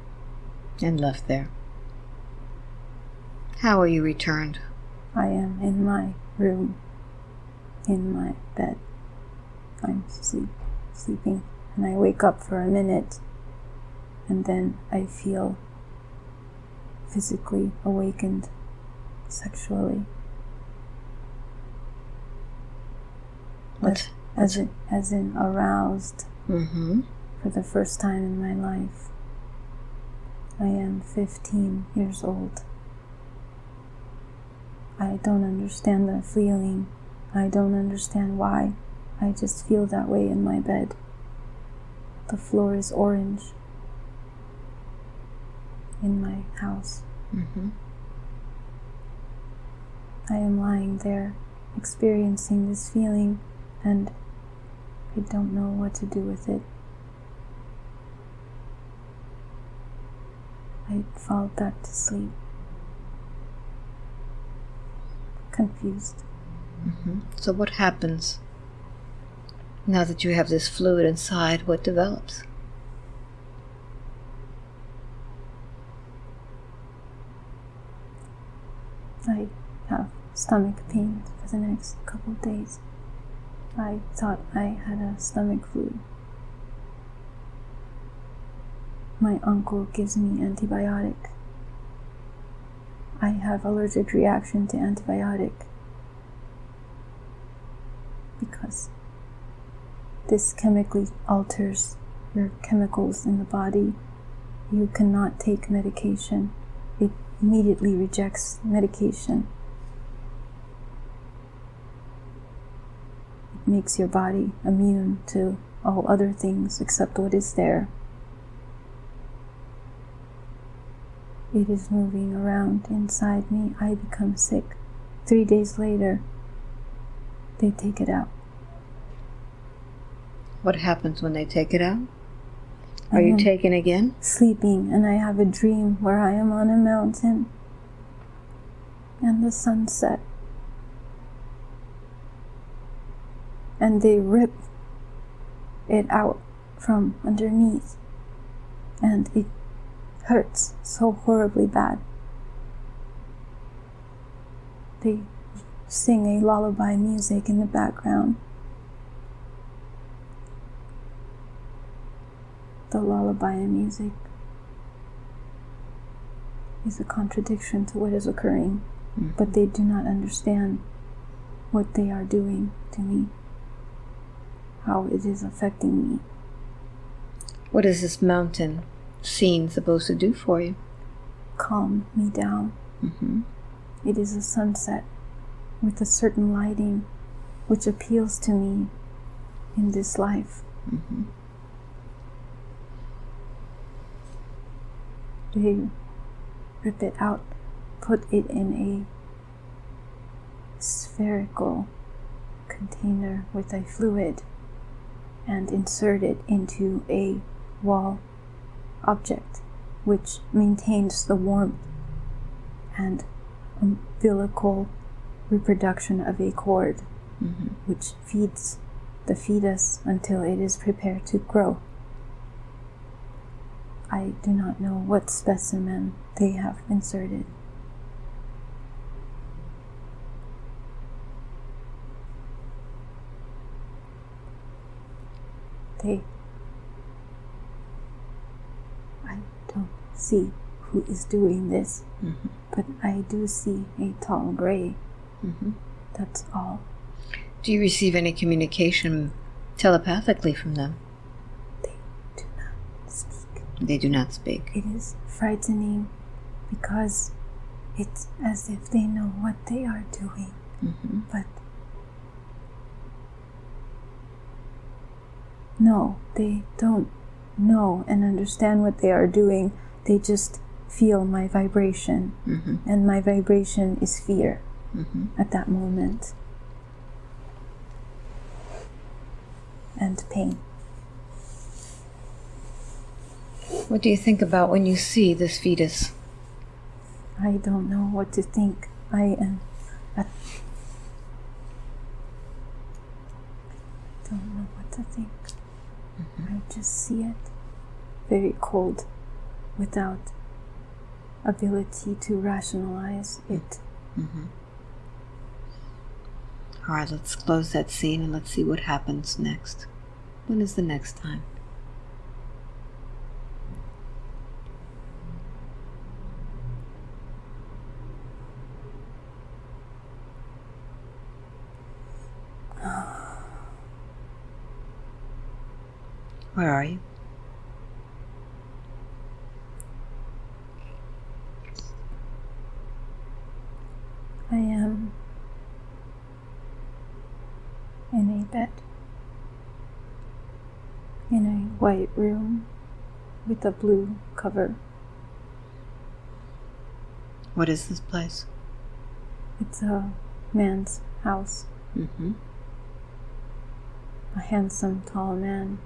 And left there. How are you returned? I am in my room, in my bed. I'm sleep, sleeping, and I wake up for a minute, and then I feel physically awakened sexually, What? as in, as in aroused Mm-hmm. for the first time in my life. I am 15 years old. I don't understand the feeling. I don't understand why. I just feel that way in my bed. The floor is orange in my house. Mm-hmm. I am lying there, experiencing this feeling, and I don't know what to do with it. I fall back to sleep, confused. Mm-hmm. So what happens now that you have this fluid inside? What develops? I have stomach pain for the next couple of days. I thought I had a stomach flu. My uncle gives me antibiotic. I have allergic reaction to antibiotic because this chemically alters your chemicals in the body. You cannot take medication. It immediately rejects medication. It makes your body immune to all other things except what is there. It is moving around inside me. I become sick. Three days later, they take it out. What happens when they take it out? Are you taken again? sleeping and I have a dream where I am on a mountain and the sunset. And they rip it out from underneath and it hurts so horribly bad. They sing a lullaby music in the background. The lullaby music is a contradiction to what is occurring, mm-hmm. but they do not understand what they are doing to me, how it is affecting me. What is this mountain scene supposed to do for you? calm me down. Mm-hmm. It is a sunset with a certain lighting which appeals to me in this life. Mm-hmm. They rip it out, put it in a spherical container with a fluid, and insert it into a wall object which maintains the warmth and umbilical reproduction of a cord Mm-hmm. which feeds the fetus until it is prepared to grow. I do not know what specimen they have inserted. They. I don't see who is doing this, Mhm. but I do see a tall gray. Mhm. That's all. Do you receive any communication telepathically from them? They do not speak. They do not speak. It is frightening because it's as if they know what they are doing, Mm-hmm. but no, they don't know and understand what they are doing. They just feel my vibration, Mm-hmm. and my vibration is fear Mm-hmm. at that moment and pain. What do you think about when you see this fetus? I don't know what to think. I am. I don't know what to think. I just see it very cold without ability to rationalize it. Mm-hmm. All right, let's close that scene and let's see what happens next. When is the next time? [SIGHS] Where are you? I am in a bed in a white room with a blue cover. What is this place? It's a man's house, Mm-hmm. a handsome, tall man.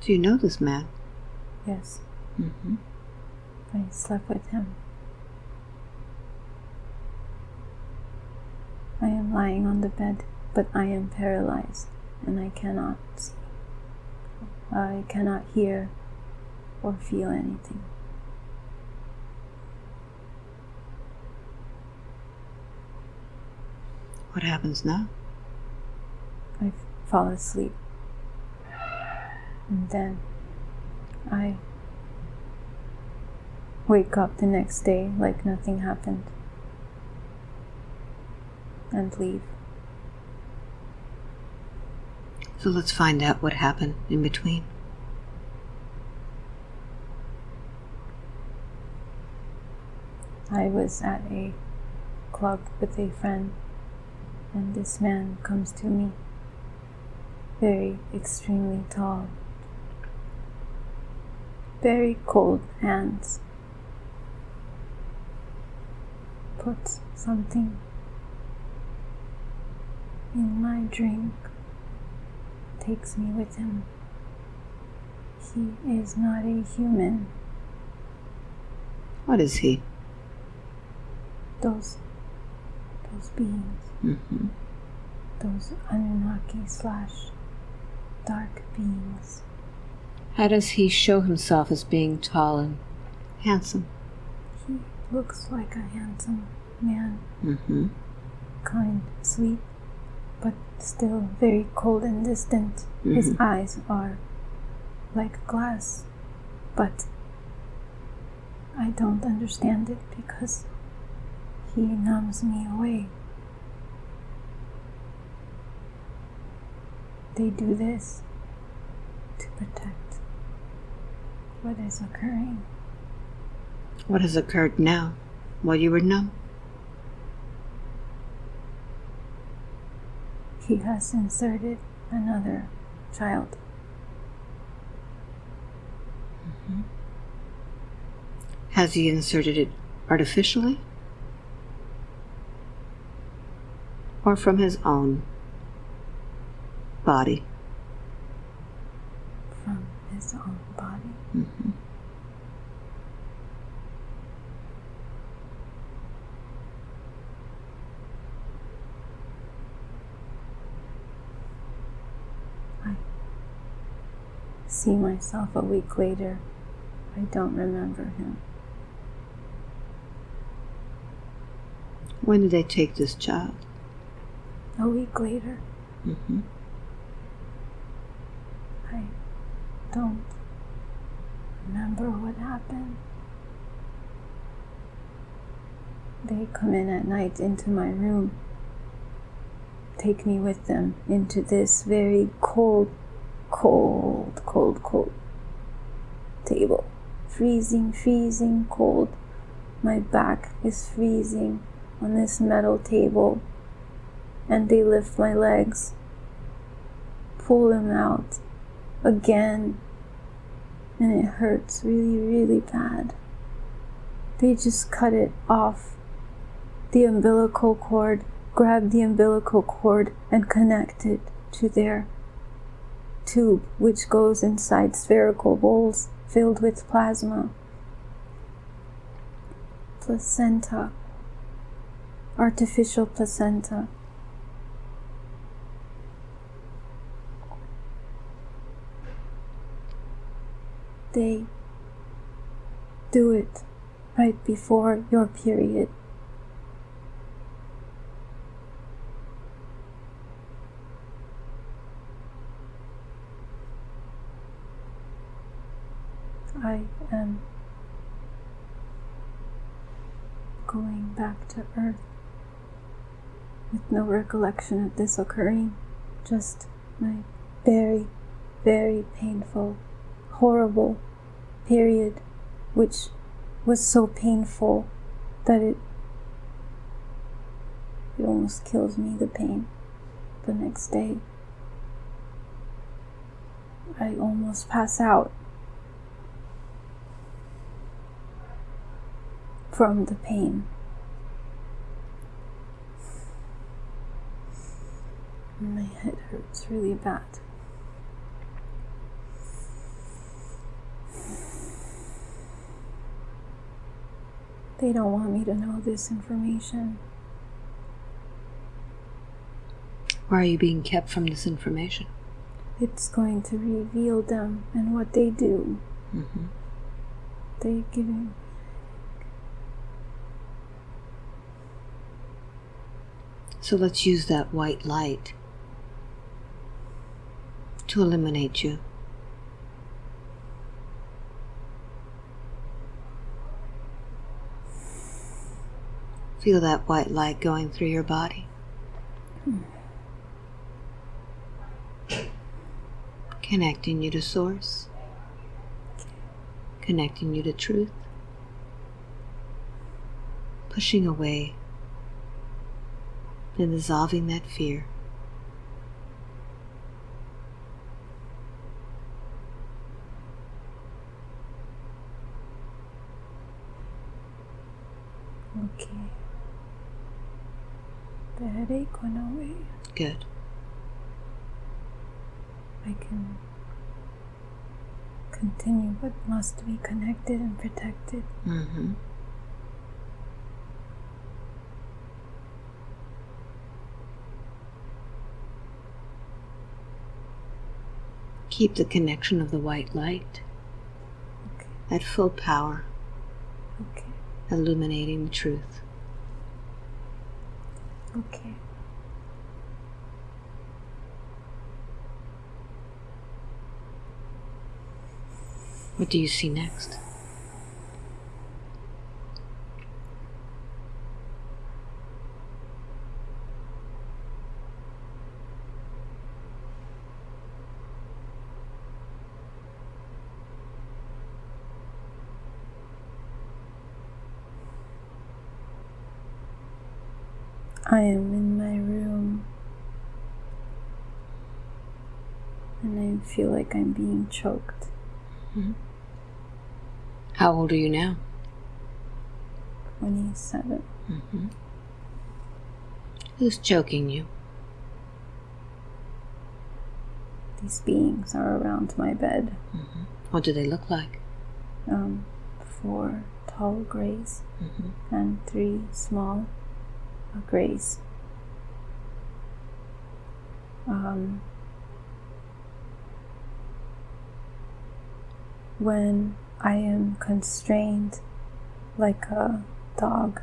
Do you know this man? Yes, Mm-hmm. I slept with him. I am lying on the bed, but I am paralyzed and I cannot. I cannot hear or feel anything. What happens now? I fall asleep. And then I wake up the next day like nothing happened and leave. So let's find out what happened in between. I was at a club with a friend, and this man comes to me. Very extremely tall, very cold hands. Puts something in my drink, takes me with him. He is not a human. What is he? Those, those beings. Mm-hmm. those Anunnaki slash dark beings. How does he show himself as being tall and handsome? He looks like a handsome man, Mm-hmm. kind, sweet, but still very cold and distant. His Mhm. eyes are like glass, but I don't understand it because he numbs me away. They do this to protect what is occurring. What has occurred now while you were numb? He has inserted another child. Mm-hmm. Has he inserted it artificially? Or from his own body? from his own body. I see myself a week later. I don't remember him. When did they take this child? A week later, Mm-hmm. I don't remember what happened. They come in at night into my room, take me with them into this very cold, cold, cold, cold table. Freezing, freezing cold. My back is freezing on this metal table, and they lift my legs, pull them out again, and it hurts really, really bad. They just cut it off the umbilical cord, grab the umbilical cord, and connect it to their tube, which goes inside spherical bowls filled with plasma. Placenta, artificial placenta. They do it right before your period. I am going back to Earth with no recollection of this occurring, just my very, very painful, horrible period, which was so painful that it it almost kills me the pain the next day. I almost pass out from the pain. My head hurts really bad. They don't want me to know this information. Why are you being kept from this information? It's going to reveal them and what they do. Mm-hmm. They give me So let's use that white light to eliminate you. Feel that white light going through your body. Connecting you to Source, connecting you to truth, pushing away and dissolving that fear. okay. The headache went away. Good. I can continue what must be connected and protected. Mm-hmm. Keep the connection of the white light Okay, at full power, okay, illuminating the truth. okay. What do you see next? I am in my room and I feel like I'm being choked. Mm-hmm. How old are you now? 27. Mm-hmm. Who's choking you? These beings are around my bed. Mm-hmm. What do they look like? Um, four tall grays and three small grays. Um, when I am constrained like a dog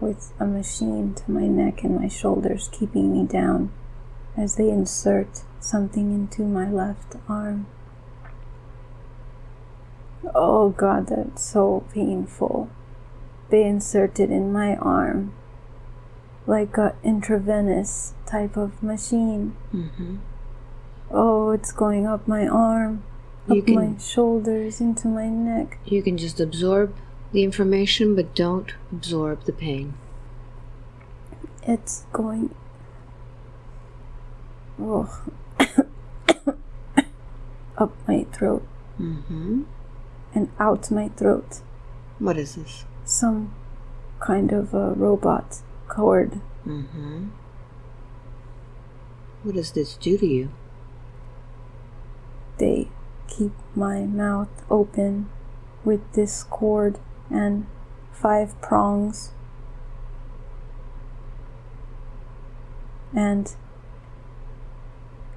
with a machine to my neck and my shoulders keeping me down as they insert something into my left arm. Oh god, that's so painful. They insert it in my arm like a intravenous type of machine. Mm-hmm. Oh, it's going up my arm, You up can- my shoulders, into my neck. You can just absorb the information, but don't absorb the pain. It's going. Oh. [COUGHS] up my throat Mm-hmm. and out my throat. What is this? Some kind of a robot cord. Mm-hmm. What does this do to you? They keep my mouth open with this cord and five prongs. And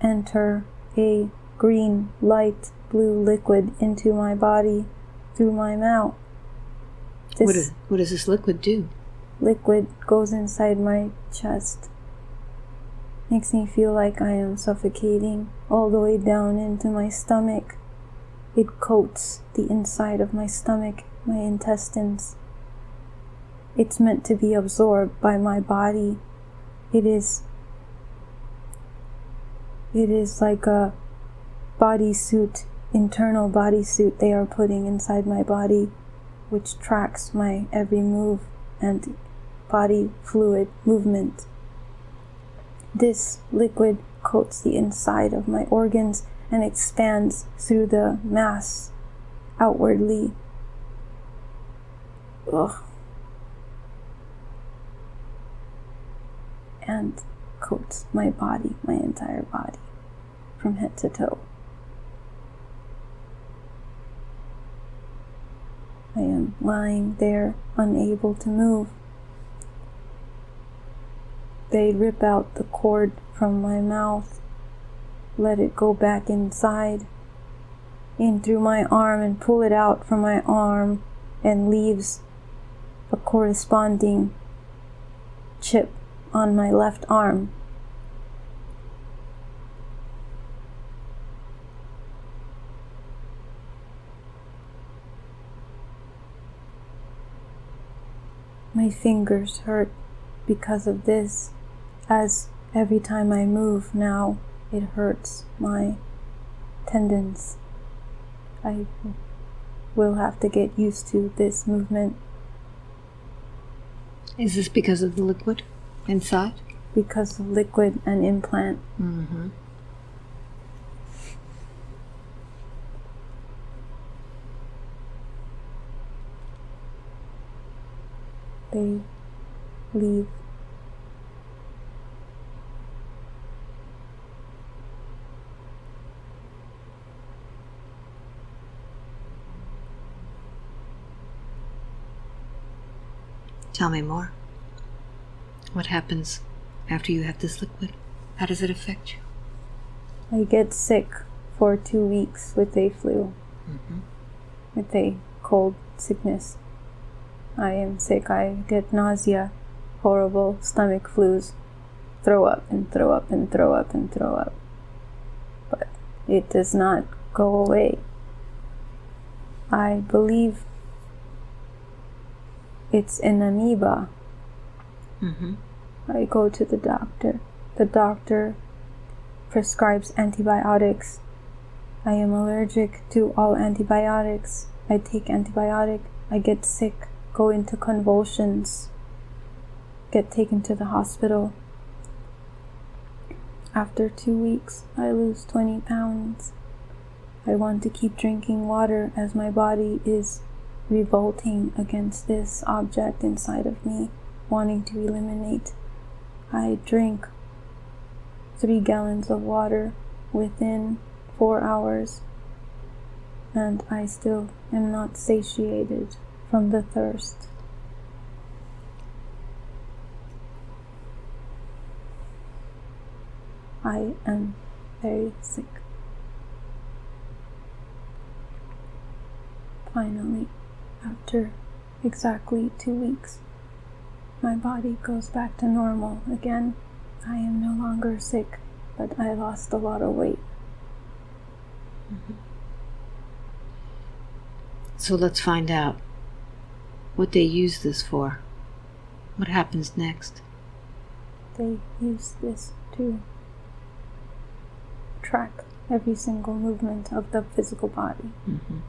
enter a green light blue liquid into my body through my mouth. This What, is, what does this liquid do? Liquid goes inside my chest. Makes me feel like I am suffocating all the way down into my stomach. It coats the inside of my stomach, my intestines. It's meant to be absorbed by my body. It is it is like a bodysuit, internal bodysuit they are putting inside my body, which tracks my every move and body fluid movement. This liquid coats the inside of my organs and expands through the mass outwardly. Ugh. And coats my body, my entire body, from head to toe. I am lying there, unable to move. They rip out the cord from my mouth, let it go back inside, in through my arm, and pull it out from my arm, and leaves a corresponding chip on my left arm. My fingers hurt because of this, as every time I move now, it hurts my tendons. I will have to get used to this movement Is this because of the liquid inside? because of liquid and implant. Mm-hmm. They leave. Tell me more. What happens after you have this liquid? How does it affect you? I get sick for two weeks with a flu, mm-hmm. with a cold sickness. I am sick. I get nausea, horrible stomach flus, throw up and throw up and throw up and throw up. But it does not go away. I believe it's an amoeba. Mm-hmm. I go to the doctor. The doctor prescribes antibiotics. I am allergic to all antibiotics. I take antibiotic. I get sick, go into convulsions. get taken to the hospital. After two weeks, I lose 20 pounds. I want to keep drinking water as my body is revolting against this object inside of me, wanting to eliminate. I drink three gallons of water within four hours, and I still am not satiated from the thirst. I am very sick. Finally, after exactly two weeks, my body goes back to normal again. I am no longer sick, but I lost a lot of weight. So let's find out what they use this for. What happens next? They use this to track every single movement of the physical body. Mm-hmm.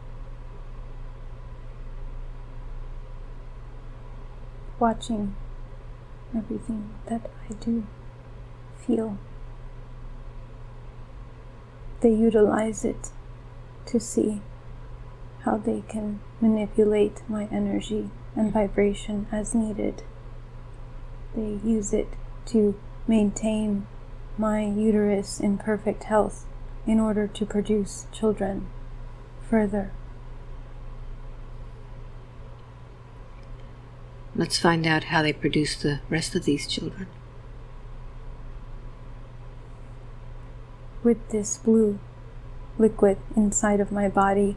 Watching everything that I do feel. They utilize it to see how they can manipulate my energy and vibration as needed. They use it to maintain my uterus in perfect health in order to produce children further. Let's find out how they produce the rest of these children. With this blue liquid inside of my body,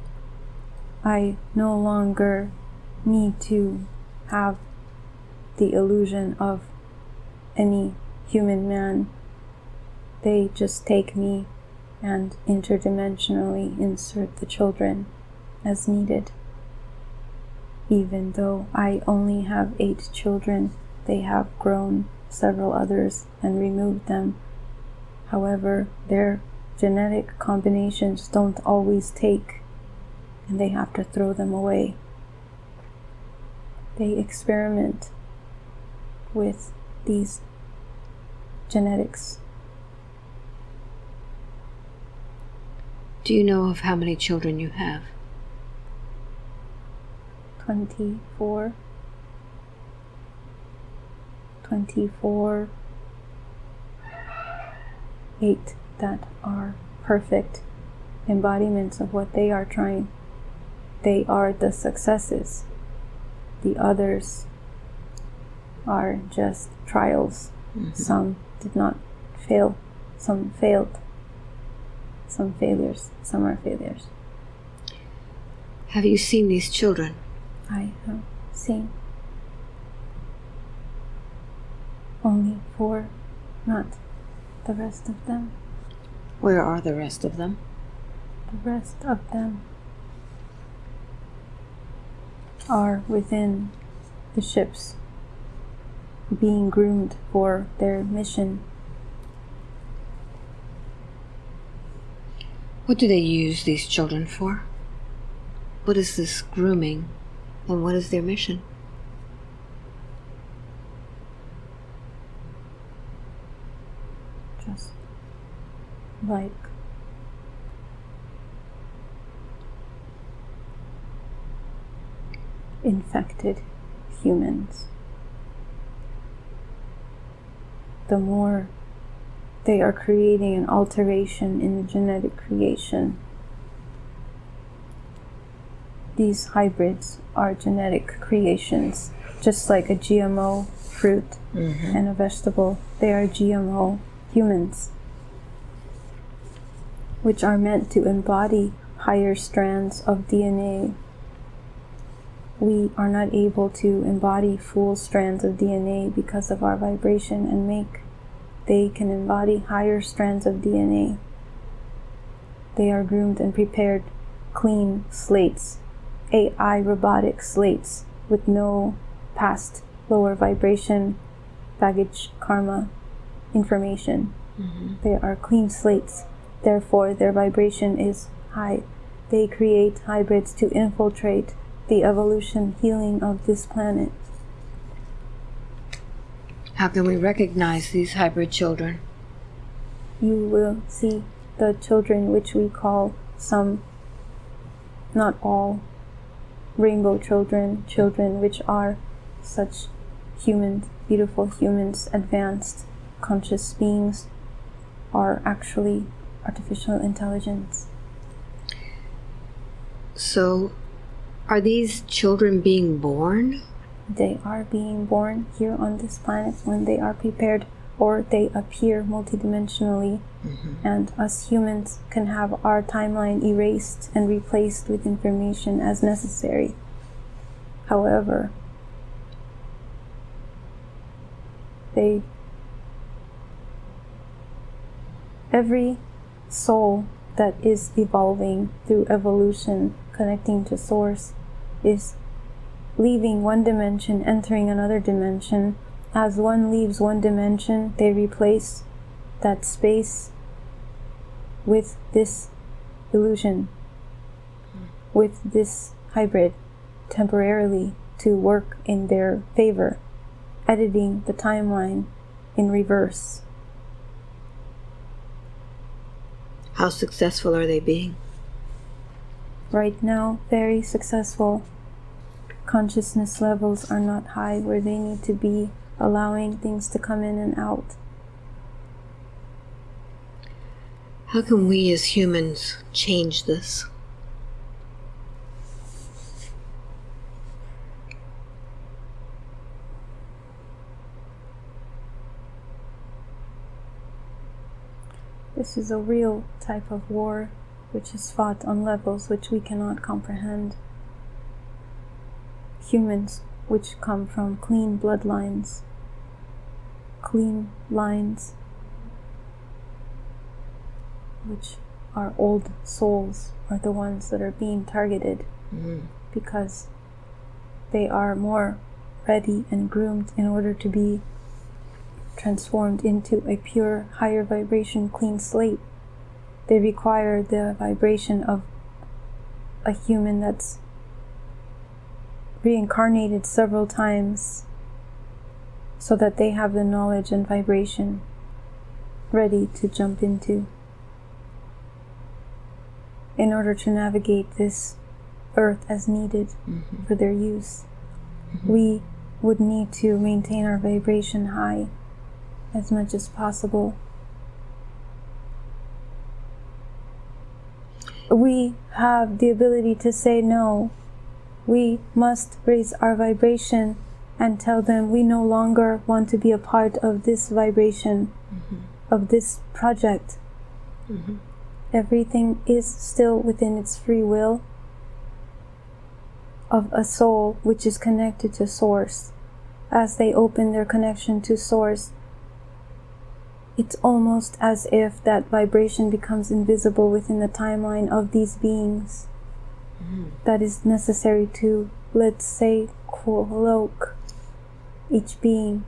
I no longer need to have the illusion of any human man. They just take me and interdimensionally insert the children as needed. Even though I only have eight children, they have grown several others and removed them. However, their genetic combinations don't always take, and they have to throw them away. They experiment with these genetics. Do you know of how many children you have? 24 24 8 that are perfect embodiments of what they are trying. They are the successes. The others are just trials. Mm-hmm. Some did not fail. Some failed. Some failures. Some are failures. Have you seen these children? I have seen only four, not the rest of them. Where are the rest of them? The rest of them are within the ships, being groomed for their mission. What do they use these children for? What is this grooming and what is their mission? just like infected humans. The more they are creating an alteration in the genetic creation, these hybrids are genetic creations, just like a GMO fruit mm-hmm. and a vegetable. They are GMO humans, which are meant to embody higher strands of DNA. We are not able to embody full strands of DNA because of our vibration and make. They can embody higher strands of DNA. They are groomed and prepared clean slates, AI robotic slates with no past lower vibration, baggage, karma, information. Mm-hmm. They are clean slates, therefore, their vibration is high. They create hybrids to infiltrate the evolution healing of this planet. How can we recognize these hybrid children? You will see the children which we call some, not all, rainbow children, children which are such humans, beautiful humans, advanced conscious beings, are actually artificial intelligence. So, are these children being born? They are being born here on this planet when they are prepared, or they appear multidimensionally, mm-hmm. and us humans can have our timeline erased and replaced with information as necessary. However, they every soul that is evolving through evolution connecting to source is leaving one dimension entering another dimension as one leaves one dimension they replace that space with this illusion with this hybrid temporarily to work in their favor editing the timeline in reverse How successful are they being? right now very successful. Consciousness levels are not high where they need to be, allowing things to come in and out. How can we as humans change this? This is a real type of war which is fought on levels which we cannot comprehend. Humans which come from clean bloodlines, clean lines, which are old souls, are the ones that are being targeted mm. because they are more ready and groomed in order to be transformed into a pure, higher vibration, clean slate. They require the vibration of a human that's reincarnated several times so that they have the knowledge and vibration ready to jump into in order to navigate this earth as needed mm-hmm. for their use. Mm-hmm. We would need to maintain our vibration high as much as possible. We have the ability to say no. We must raise our vibration and tell them we no longer want to be a part of this vibration, mm-hmm. of this project. Mm-hmm. Everything is still within its free will of a soul which is connected to Source. As they open their connection to Source, it's almost as if that vibration becomes invisible within the timeline of these beings. That is necessary to, let's say, cloak each being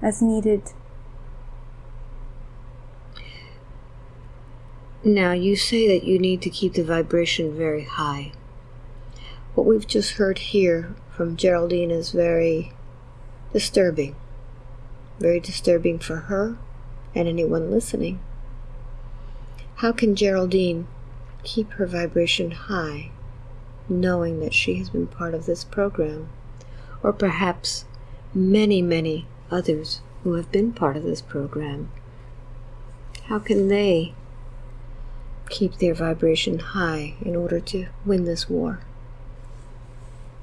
as needed. Now, you say that you need to keep the vibration very high. What we've just heard here from Geraldine is very disturbing. Very disturbing for her and anyone listening. How can Geraldine keep her vibration high, knowing that she has been part of this program? Or perhaps many, many others who have been part of this program? How can they keep their vibration high in order to win this war?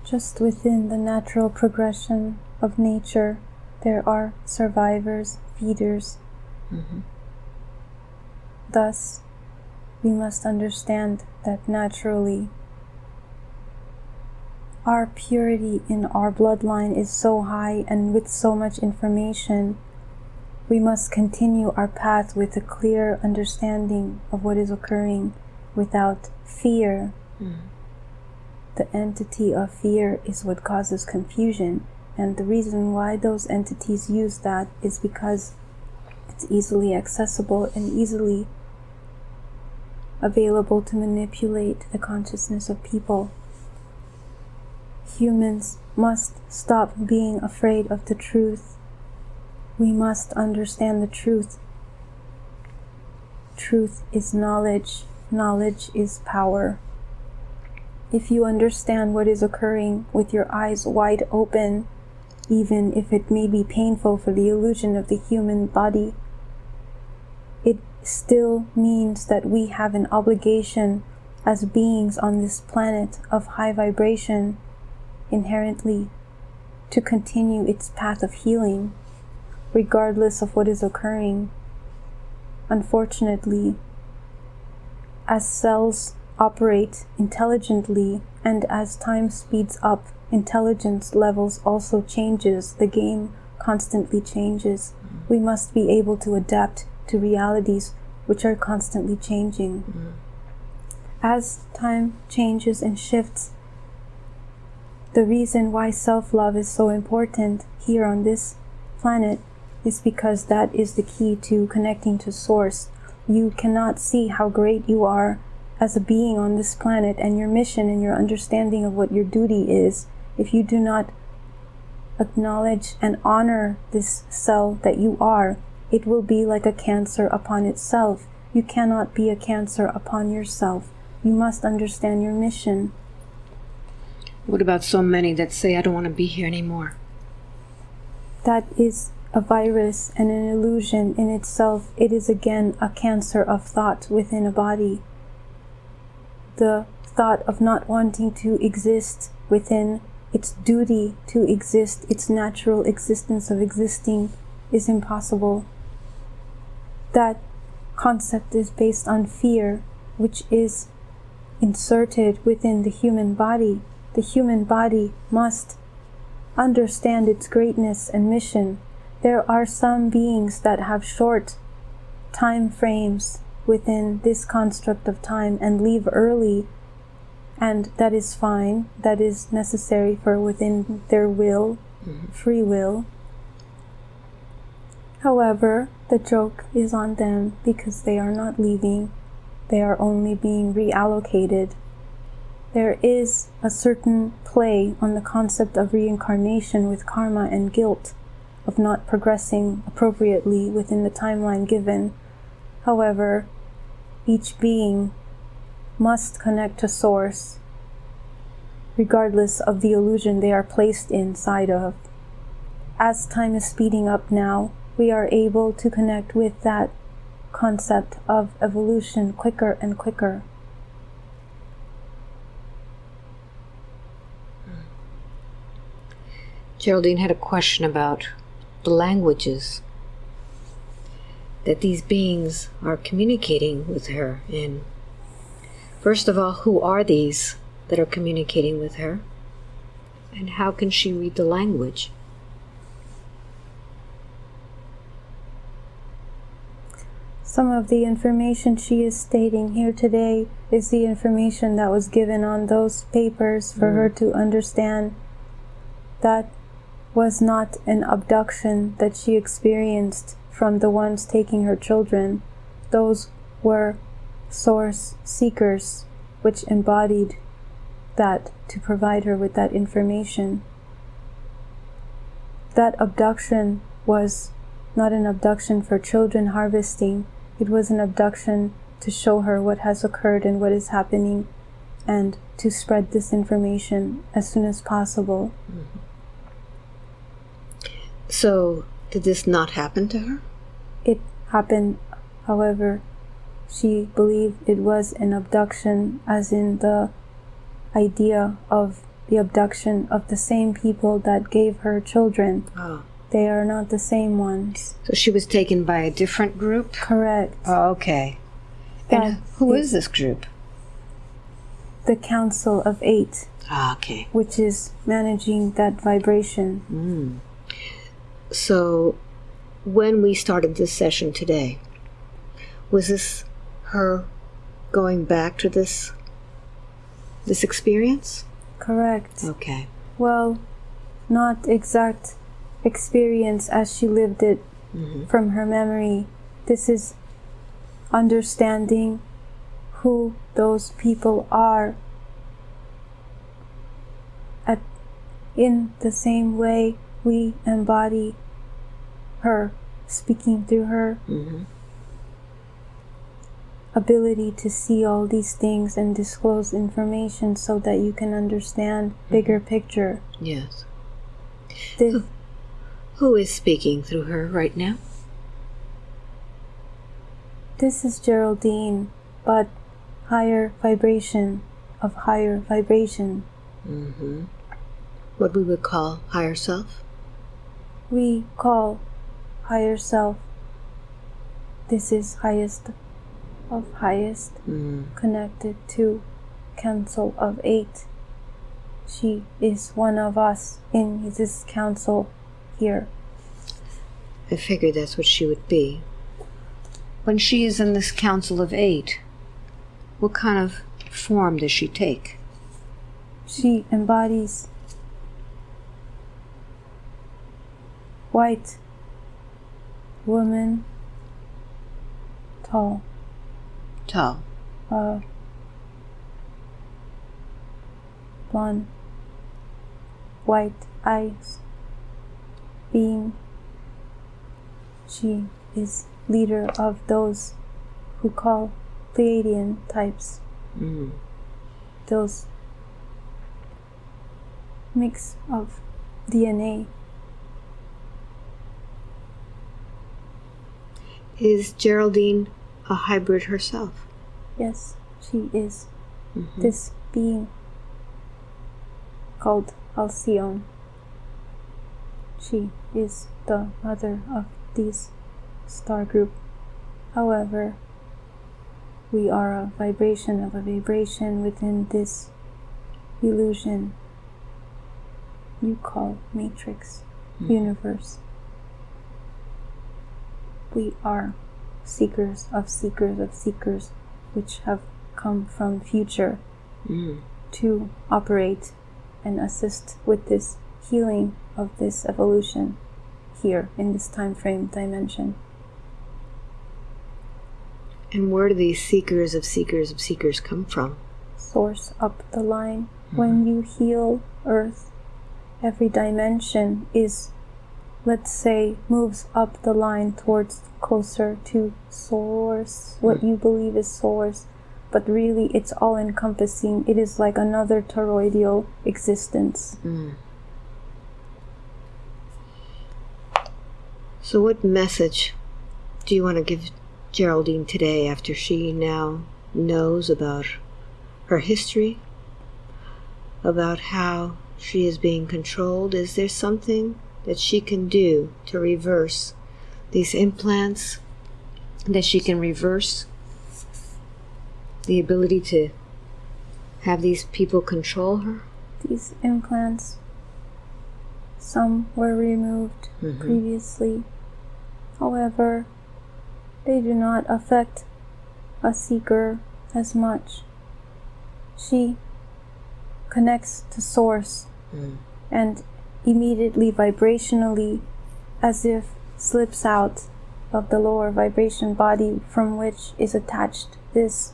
Just within the natural progression of nature, there are survivors, feeders. Mm-hmm. Thus, we must understand that naturally our purity in our bloodline is so high and with so much information, we must continue our path with a clear understanding of what is occurring without fear. Mm. The entity of fear is what causes confusion, and the reason why those entities use that is because it's easily accessible and easily available to manipulate the consciousness of people. Humans must stop being afraid of the truth we must understand the truth. Truth is knowledge, knowledge is power. If you understand what is occurring with your eyes wide open, even if it may be painful for the illusion of the human body, it still means that we have an obligation as beings on this planet of high vibration inherently to continue its path of healing, regardless of what is occurring. Unfortunately, as cells operate intelligently and as time speeds up, intelligence levels also changes, the game constantly changes. We must be able to adapt to realities which are constantly changing. Mm. As time changes and shifts, the reason why self love is so important here on this planet is because that is the key to connecting to Source. You cannot see how great you are as a being on this planet and your mission and your understanding of what your duty is if you do not acknowledge and honor this cell that you are. It will be like a cancer upon itself. You cannot be a cancer upon yourself. You must understand your mission. What about so many that say, I don't want to be here anymore? That is a virus and an illusion in itself. It is again a cancer of thought within a body. The thought of not wanting to exist within its duty to exist, its natural existence of existing, is impossible. That concept is based on fear, which is inserted within the human body. The human body must understand its greatness and mission. There are some beings that have short time frames within this construct of time and leave early, and that is fine. That is necessary for within their will, mm-hmm. free will. However, the joke is on them because they are not leaving, they are only being reallocated. There is a certain play on the concept of reincarnation with karma and guilt, of not progressing appropriately within the timeline given. However, each being must connect to Source, regardless of the illusion they are placed inside of. As time is speeding up now, we are able to connect with that concept of evolution quicker and quicker. Geraldine had a question about the languages that these beings are communicating with her in. First of all, who are these that are communicating with her? And how can she read the language? Some of the information she is stating here today is the information that was given on those papers for mm. her to understand that was not an abduction that she experienced from the ones taking her children. Those were source seekers which embodied that to provide her with that information. That abduction was not an abduction for children harvesting, it was an abduction to show her what has occurred and what is happening and to spread this information as soon as possible. Mm-hmm. So, did this not happen to her? It happened, however, she believed it was an abduction, as in the idea of the abduction of the same people that gave her children. Oh. They are not the same ones. So she was taken by a different group? Correct. Oh, okay. That And who is this group? the Council of Eight, Ah, okay. which is managing that vibration. Mm. So, when we started this session today, was this her going back to this this experience? Correct. Okay. Well, not exact experience as she lived it Mhm. from her memory. This is understanding who those people are at in the same way we embody her speaking through her hmm ability to see all these things and disclose information so that you can understand bigger picture. Yes. This, Who is speaking through her right now? this is Geraldine, but higher vibration of higher vibration. hmm What we would call higher self? We call higher self. This is highest of highest Mm. connected to Council of Eight. She is one of us in this council here. I figured that's what she would be. When she is in this council of eight, what kind of form does she take? She embodies white woman, tall, Tall. uh, blonde, white eyes, being. She is leader of those who call Pleiadian types. Mm. those mix of DNA. Is Geraldine a hybrid herself? Yes, she is Mhm. this being called Alcyone. She is the mother of this star group. However, we are a vibration of a vibration within this illusion you call matrix universe. We are seekers of seekers of seekers which have come from future Mm. to operate and assist with this healing of this evolution here in this time frame dimension. And where do these seekers of seekers of seekers come from? Source up the line. When you heal Earth, every dimension is, let's say, moves up the line towards closer to Source, what you believe is Source. But really, it's all encompassing. It is like another toroidal existence. Mm. So, what message do you want to give Geraldine today after she now knows about her history, about how she is being controlled? Is there something that she can do to reverse these implants? That she can reverse the ability to have these people control her? These implants, some were removed Mhm. previously. However, they do not affect a seeker as much. She connects to source Mm. and immediately vibrationally as if slips out of the lower vibration body from which is attached this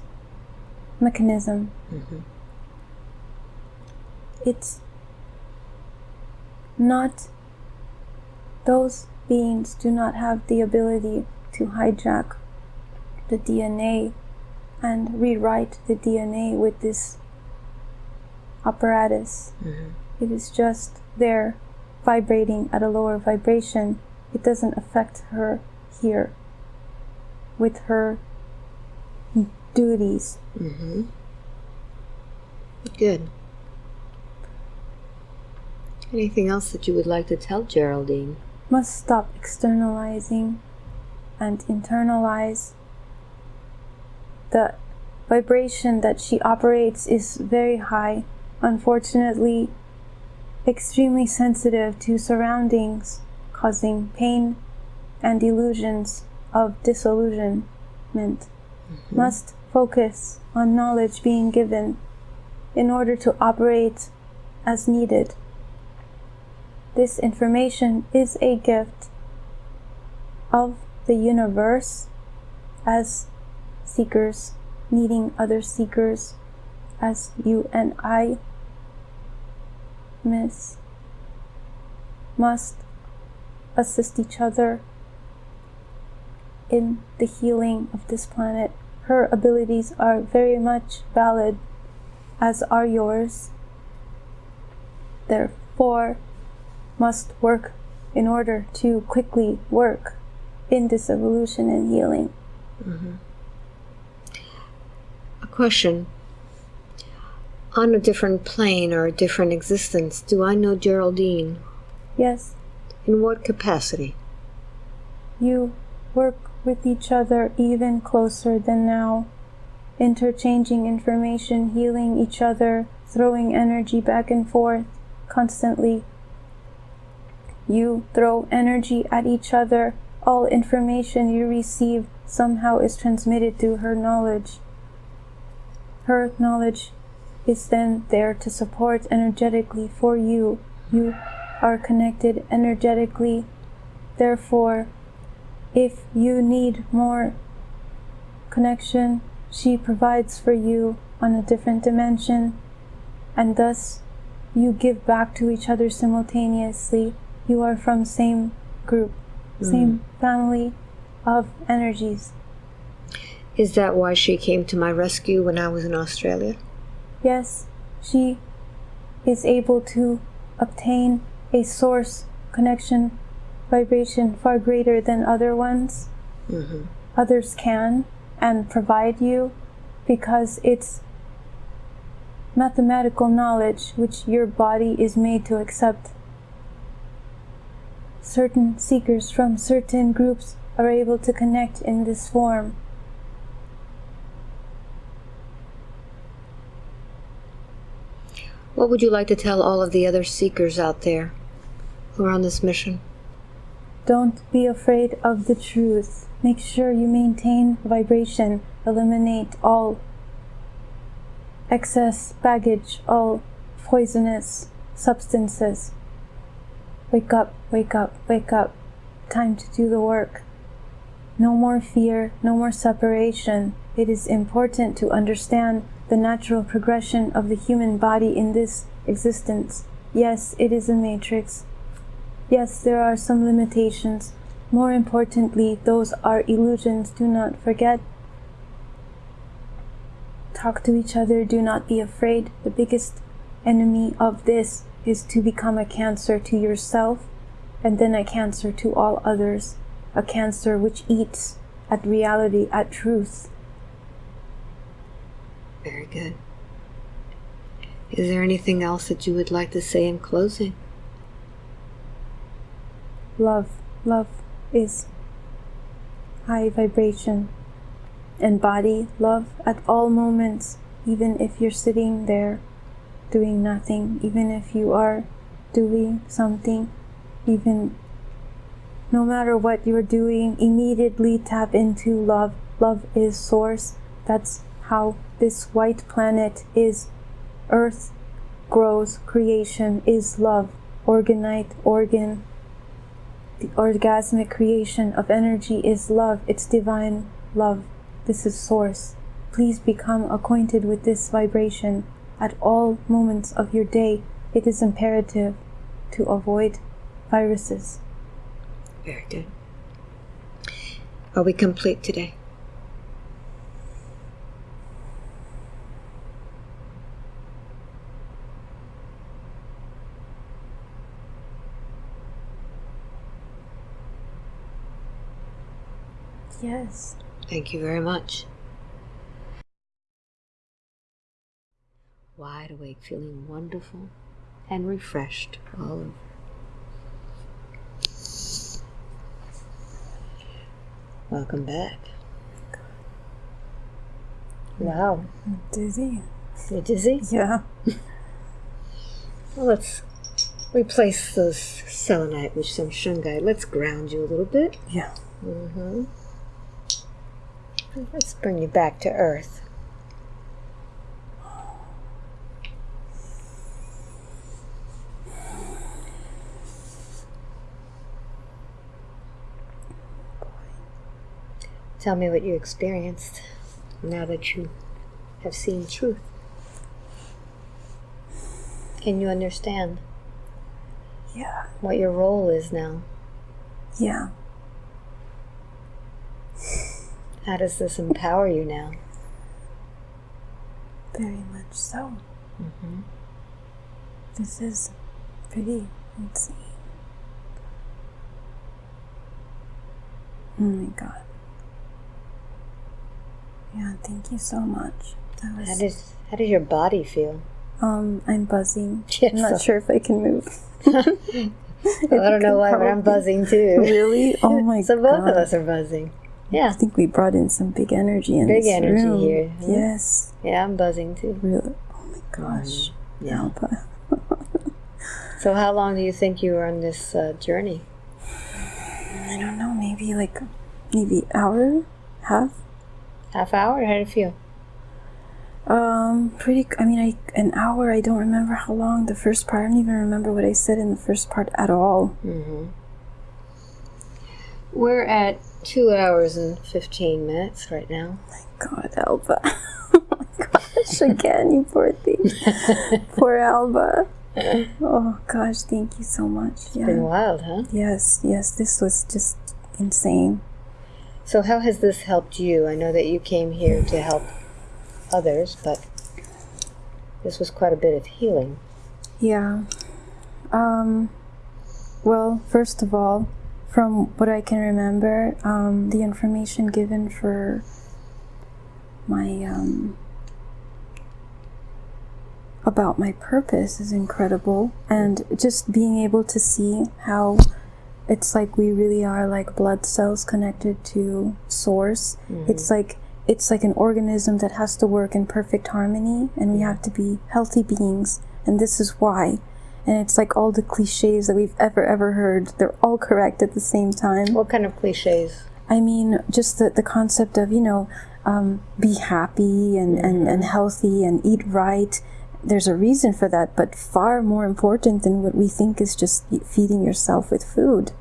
mechanism Mhm. it's not those beings do not have the ability to hijack the DNA and rewrite the DNA with this apparatus. Mhm. It is just there vibrating at a lower vibration. It doesn't affect her here with her duties. Mm-hmm. Good. Anything else that you would like to tell Geraldine? must stop externalizing and internalize. The vibration that she operates is very high, unfortunately, extremely sensitive to surroundings, causing pain and illusions of disillusionment. Mm-hmm. Must focus on knowledge being given in order to operate as needed. This information is a gift of the universe as seekers needing other seekers as you and I miss must assist each other in the healing of this planet. Her abilities are very much valid, as are yours. Therefore, must work in order to quickly work in this evolution and healing. Mm-hmm. A question. On a different plane or a different existence, do I know Geraldine? Yes, In what capacity? you work with each other even closer than now, interchanging information, healing each other, throwing energy back and forth constantly. You throw energy at each other. All information you receive somehow is transmitted through her knowledge. Her knowledge is then there to support energetically for you. You are connected energetically. Therefore, if you need more connection, she provides for you on a different dimension, and thus you give back to each other simultaneously. You are from same group, mm-hmm. same family of energies. Is that why she came to my rescue when I was in Australia? Yes, she is able to obtain a source connection vibration far greater than other ones. Mm-hmm. Others can and provide you because it's mathematical knowledge which your body is made to accept. Certain seekers from certain groups are able to connect in this form. What would you like to tell all of the other seekers out there who are on this mission? Don't be afraid of the truth. Make sure you maintain vibration. Eliminate all excess baggage, all poisonous substances. Wake up, wake up, wake up. Time to do the work. No more fear, no more separation. It is important to understand the natural progression of the human body in this existence. Yes, it is a matrix. Yes, there are some limitations. More importantly, those are illusions. Do not forget. Talk to each other. Do not be afraid. The biggest enemy of this is to become a cancer to yourself and then a cancer to all others. A cancer which eats at reality, at truth. Very good. Is there anything else that you would like to say in closing? love love is high vibration embody love at all moments even if you're sitting there doing nothing even if you are doing something even no matter what you're doing immediately tap into love love is source that's how this white planet is earth grows creation is love organite organ the orgasmic creation of energy is love. It's divine love. This is source. Please become acquainted with this vibration at all moments of your day. It is imperative to avoid viruses. Very good. Are we complete today? Yes. Thank you very much. Wide awake, feeling wonderful and refreshed all over. Welcome back. Wow. Dizzy. You're dizzy? Yeah. Well, let's replace those selenite with some shungite. Let's ground you a little bit. Yeah. Mm-hmm. Let's bring you back to earth. Tell me what you experienced now that you have seen truth. Can you understand Yeah. what your role is now? Yeah. How does this empower you now? Very much so. This is pretty insane. Oh my god. Yeah, thank you so much. That How was does how does your body feel? um I'm buzzing. [LAUGHS] Yes, I'm not sure if I can move. [LAUGHS] I [LAUGHS] don't know why, but I'm buzzing too. Really? Oh my god. so both of us are buzzing. I think we brought in some big energy in Big energy room. here, huh? Yes. yeah, I'm buzzing too. Really. Oh my gosh. Yeah. Alba. So how long do you think you were on this uh, journey? I don't know, maybe like maybe hour, half. Half hour? How did it feel? Um, pretty. I mean, I an hour. I don't remember how long the first part. I don't even remember what I said in the first part at all. Mm-hmm. We're at two hours and fifteen minutes right now. My God, Alba. [LAUGHS] oh my gosh, again, you poor thing. [LAUGHS] poor Alba. Oh gosh, thank you so much. Been Yeah. Been wild, huh? Yes, yes. This was just insane. So how has this helped you? I know that you came here to help others, but this was quite a bit of healing. Yeah. Um, well, first of all, from what I can remember, um, the information given for my um, about my purpose is incredible, and just being able to see how it's like we really are like blood cells connected to source. It's like it's like an organism that has to work in perfect harmony, and we have to be healthy beings, and this is why. And it's like all the cliches that we've ever ever heard. They're all correct at the same time. What kind of cliches? I mean, just the, the concept of, you know, um, be happy and, and, and healthy and eat right. There's a reason for that, but far more important than what we think is just feeding yourself with food.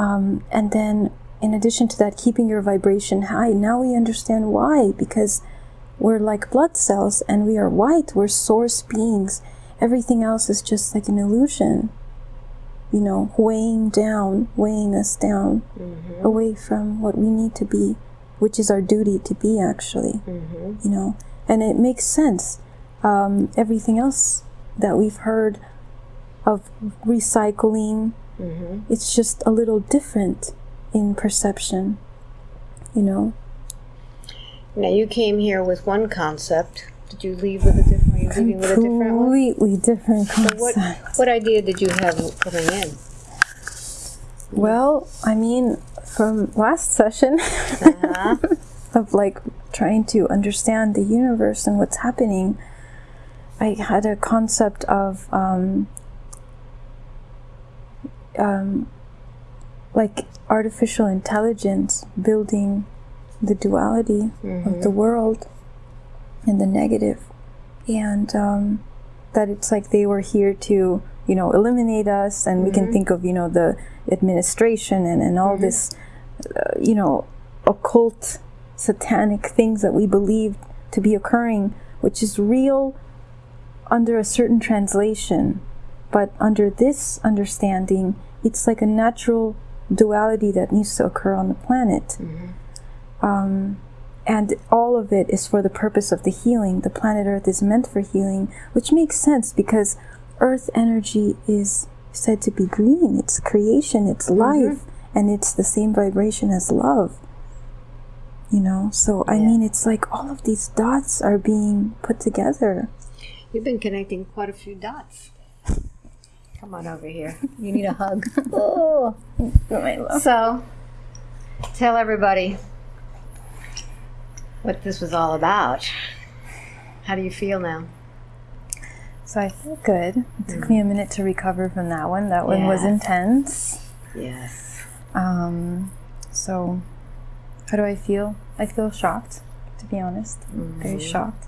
Um, and then, in addition to that, keeping your vibration high. Now we understand why, because we're like blood cells and we are white, we're source beings. Everything else is just like an illusion you know, weighing down, weighing us down mm-hmm. away from what we need to be, which is our duty to be, actually. Mm-hmm. You know, and it makes sense. Um, everything else that we've heard of recycling, mm-hmm. it's just a little different in perception, you know. Now you came here with one concept. Did you leave with a different? With a different one? Completely different What concept. what idea did you have coming in? Well, I mean, from last session, [LAUGHS] Uh-huh. of like trying to understand the universe and what's happening, I had a concept of um, um, like artificial intelligence building the duality of the world and the negative, and um, that it's like they were here to you know eliminate us, and we can think of you know the administration and and all this uh, you know occult satanic things that we believe to be occurring, which is real under a certain translation, but under this understanding, it's like a natural duality that needs to occur on the planet. Um, and all of it is for the purpose of the healing. The planet Earth is meant for healing, which makes sense because Earth energy is said to be green. It's creation, it's mm-hmm. life, and it's the same vibration as love. You know, so I mean, it's like all of these dots are being put together. You've been connecting quite a few dots. Come on over here. You need a hug. [LAUGHS] oh. [LAUGHS] oh so, tell everybody what this was all about. How do you feel now? So I feel good. It took me a minute to recover from that one. That one was intense. Yes. Um, so, how do I feel? I feel shocked, to be honest. Very shocked.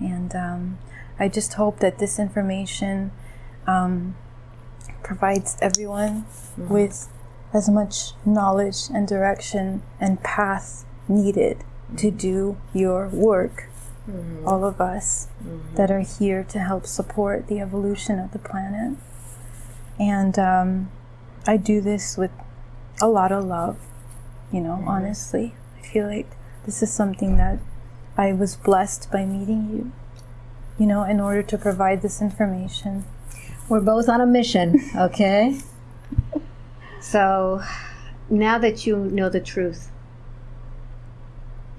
And um, I just hope that this information um, provides everyone with as much knowledge and direction and path needed to do your work. Mm-hmm. All of us mm-hmm. that are here to help support the evolution of the planet. And um, I do this with a lot of love, you know, mm-hmm. honestly. I feel like this is something that I was blessed by meeting you, you know, in order to provide this information. We're both on a mission, [LAUGHS] okay? so, now that you know the truth,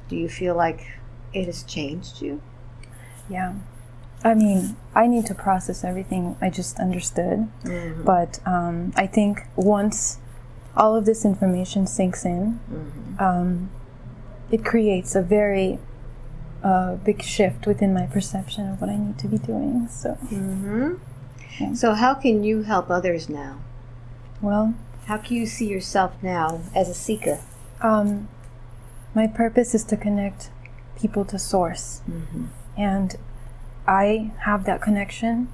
do you feel like it has changed you? Yeah. I mean, I need to process everything I just understood. But um, I think once all of this information sinks in, um, it creates a very uh, big shift within my perception of what I need to be doing. So, So, how can you help others now? well, How can you see yourself now as a seeker? um, my purpose is to connect people to source. Mm-hmm. And I have that connection,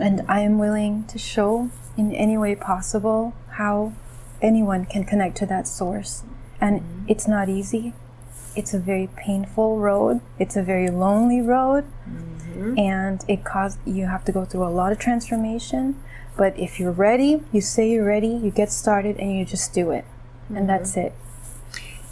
and I am willing to show in any way possible how anyone can connect to that source. And mm-hmm. it's not easy. It's a very painful road. It's a very lonely road, mm-hmm. and it cause you have to go through a lot of transformation. But if you're ready, you say you're ready, you get started, and you just do it, and that's it.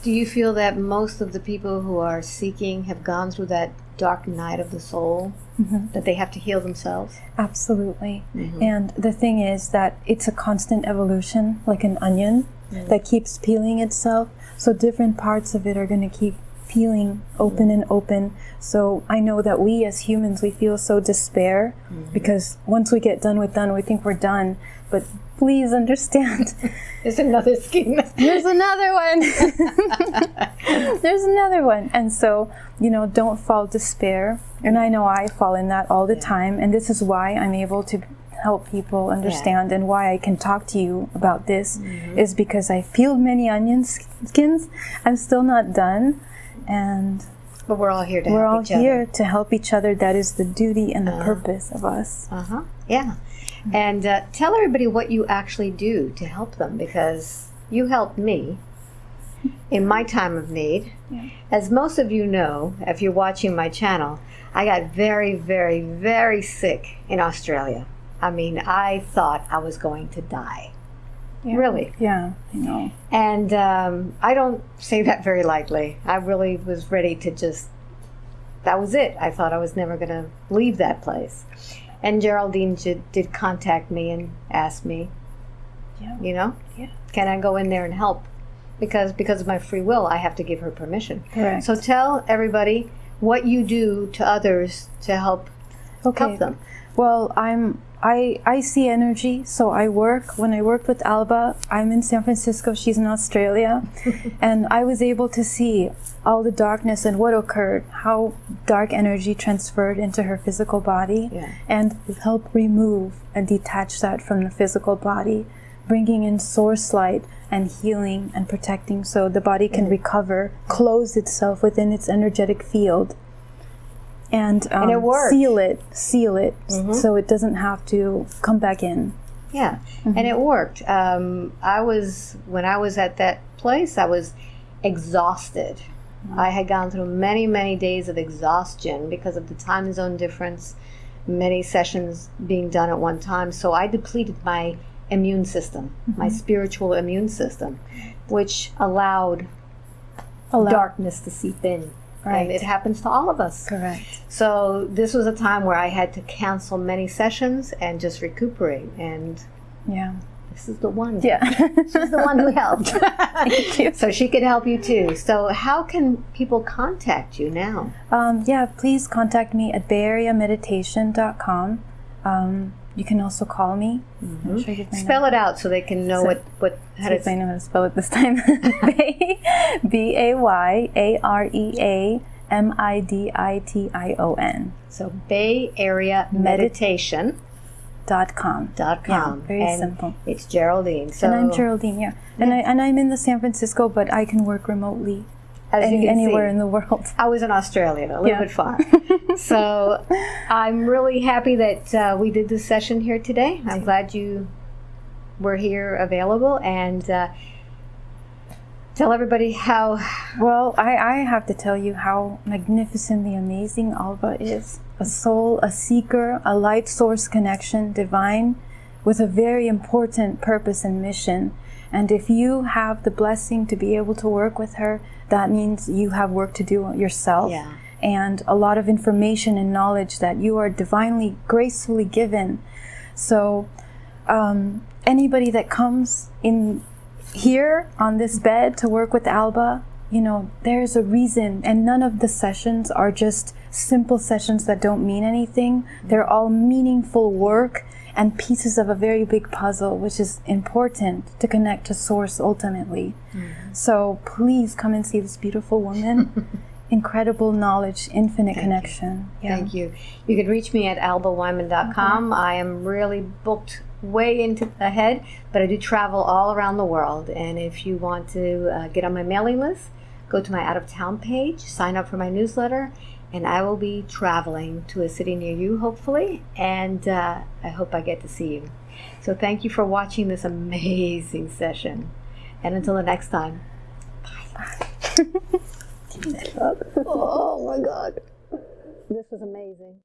Do you feel that most of the people who are seeking have gone through that dark night of the soul? Mm-hmm. That they have to heal themselves? Absolutely. Mm-hmm. And the thing is that it's a constant evolution, like an onion mm-hmm. that keeps peeling itself. So different parts of it are going to keep peeling open and open. So I know that we as humans, we feel so despair because once we get done with done, we think we're done. But please understand, There's another scheme. there's another one. [LAUGHS] there's another one. And so, you know, don't fall despair. And I know I fall in that all the time. And this is why I'm able to help people understand and why I can talk to you about this is because I peeled many onion skins. I'm still not done. And but we're all here to we're help all here to help each other. That is the duty and the purpose of us. Uh huh. Yeah. And uh, tell everybody what you actually do to help them because you helped me in my time of need. As most of you know, if you're watching my channel, I got very, very, very sick in Australia. I mean, I thought I was going to die. Really. Yeah, I know. And um, I don't say that very lightly. I really was ready to just, that was it. I thought I was never going to leave that place. And Geraldine did, did contact me and ask me, Yeah. you know, Yeah. can I go in there and help? Because because of my free will, I have to give her permission. Correct. So tell everybody what you do to others to help okay. help them. Well, I'm I I see energy, so I work. When I worked with Alba, I'm in San Francisco. She's in Australia, [LAUGHS] and I was able to see all the darkness and what occurred, how dark energy transferred into her physical body, Yeah. and help remove and detach that from the physical body, bringing in source light and healing and protecting, so the body can recover, close itself within its energetic field and, um, it worked. seal it, seal it, so it doesn't have to come back in. Yeah, and it worked. Um, I was when I was at that place, I was exhausted. I had gone through many, many days of exhaustion because of the time zone difference, many sessions being done at one time. So I depleted my immune system, my spiritual immune system, which allowed Allow- darkness to seep in. Right. And it happens to all of us. Correct. So this was a time where I had to cancel many sessions and just recuperate. And Yeah. this is the one. Yeah. [LAUGHS] She's the one who helped. [LAUGHS] Thank you. so she can help you too. So how can people contact you now? Um, yeah, please contact me at bayareameditation.com. Um, you can also call me. Mm-hmm. I'm sure Spell it out so they can know So- what what how See if I to. know how to spell it this time. [LAUGHS] B A Y A R E A M I D I T I O N So Bay Area Meditation dot com. dot Yeah, com. very and simple. It's Geraldine. So And I'm Geraldine, yeah. And I and I'm in the San Francisco, but I can work remotely as you can anywhere see, in the world. I was in Australia, a little Yeah. bit far. [LAUGHS] so I'm really happy that uh, we did this session here today. I'm glad you were here available and uh, tell everybody how. Well, I, I have to tell you how magnificently amazing Alba is. A soul, a seeker, a light source connection, divine, with a very important purpose and mission. And if you have the blessing to be able to work with her, that means you have work to do yourself. Yeah. And a lot of information and knowledge that you are divinely, gracefully given. So, um, anybody that comes in here on this bed to work with Alba, you know, there's a reason, and none of the sessions are just simple sessions that don't mean anything. They're all meaningful work and pieces of a very big puzzle, which is important to connect to Source ultimately. So please come and see this beautiful woman. [LAUGHS] Incredible knowledge, infinite connection. Yeah. Thank you. You can reach me at albaweinman.com. I am really booked way into ahead, but I do travel all around the world. And if you want to uh, get on my mailing list, go to my out of town page, sign up for my newsletter, and I will be traveling to a city near you, hopefully. And uh, I hope I get to see you. So thank you for watching this amazing session. And until the next time. Bye. [LAUGHS] [LAUGHS] oh my God. This was amazing.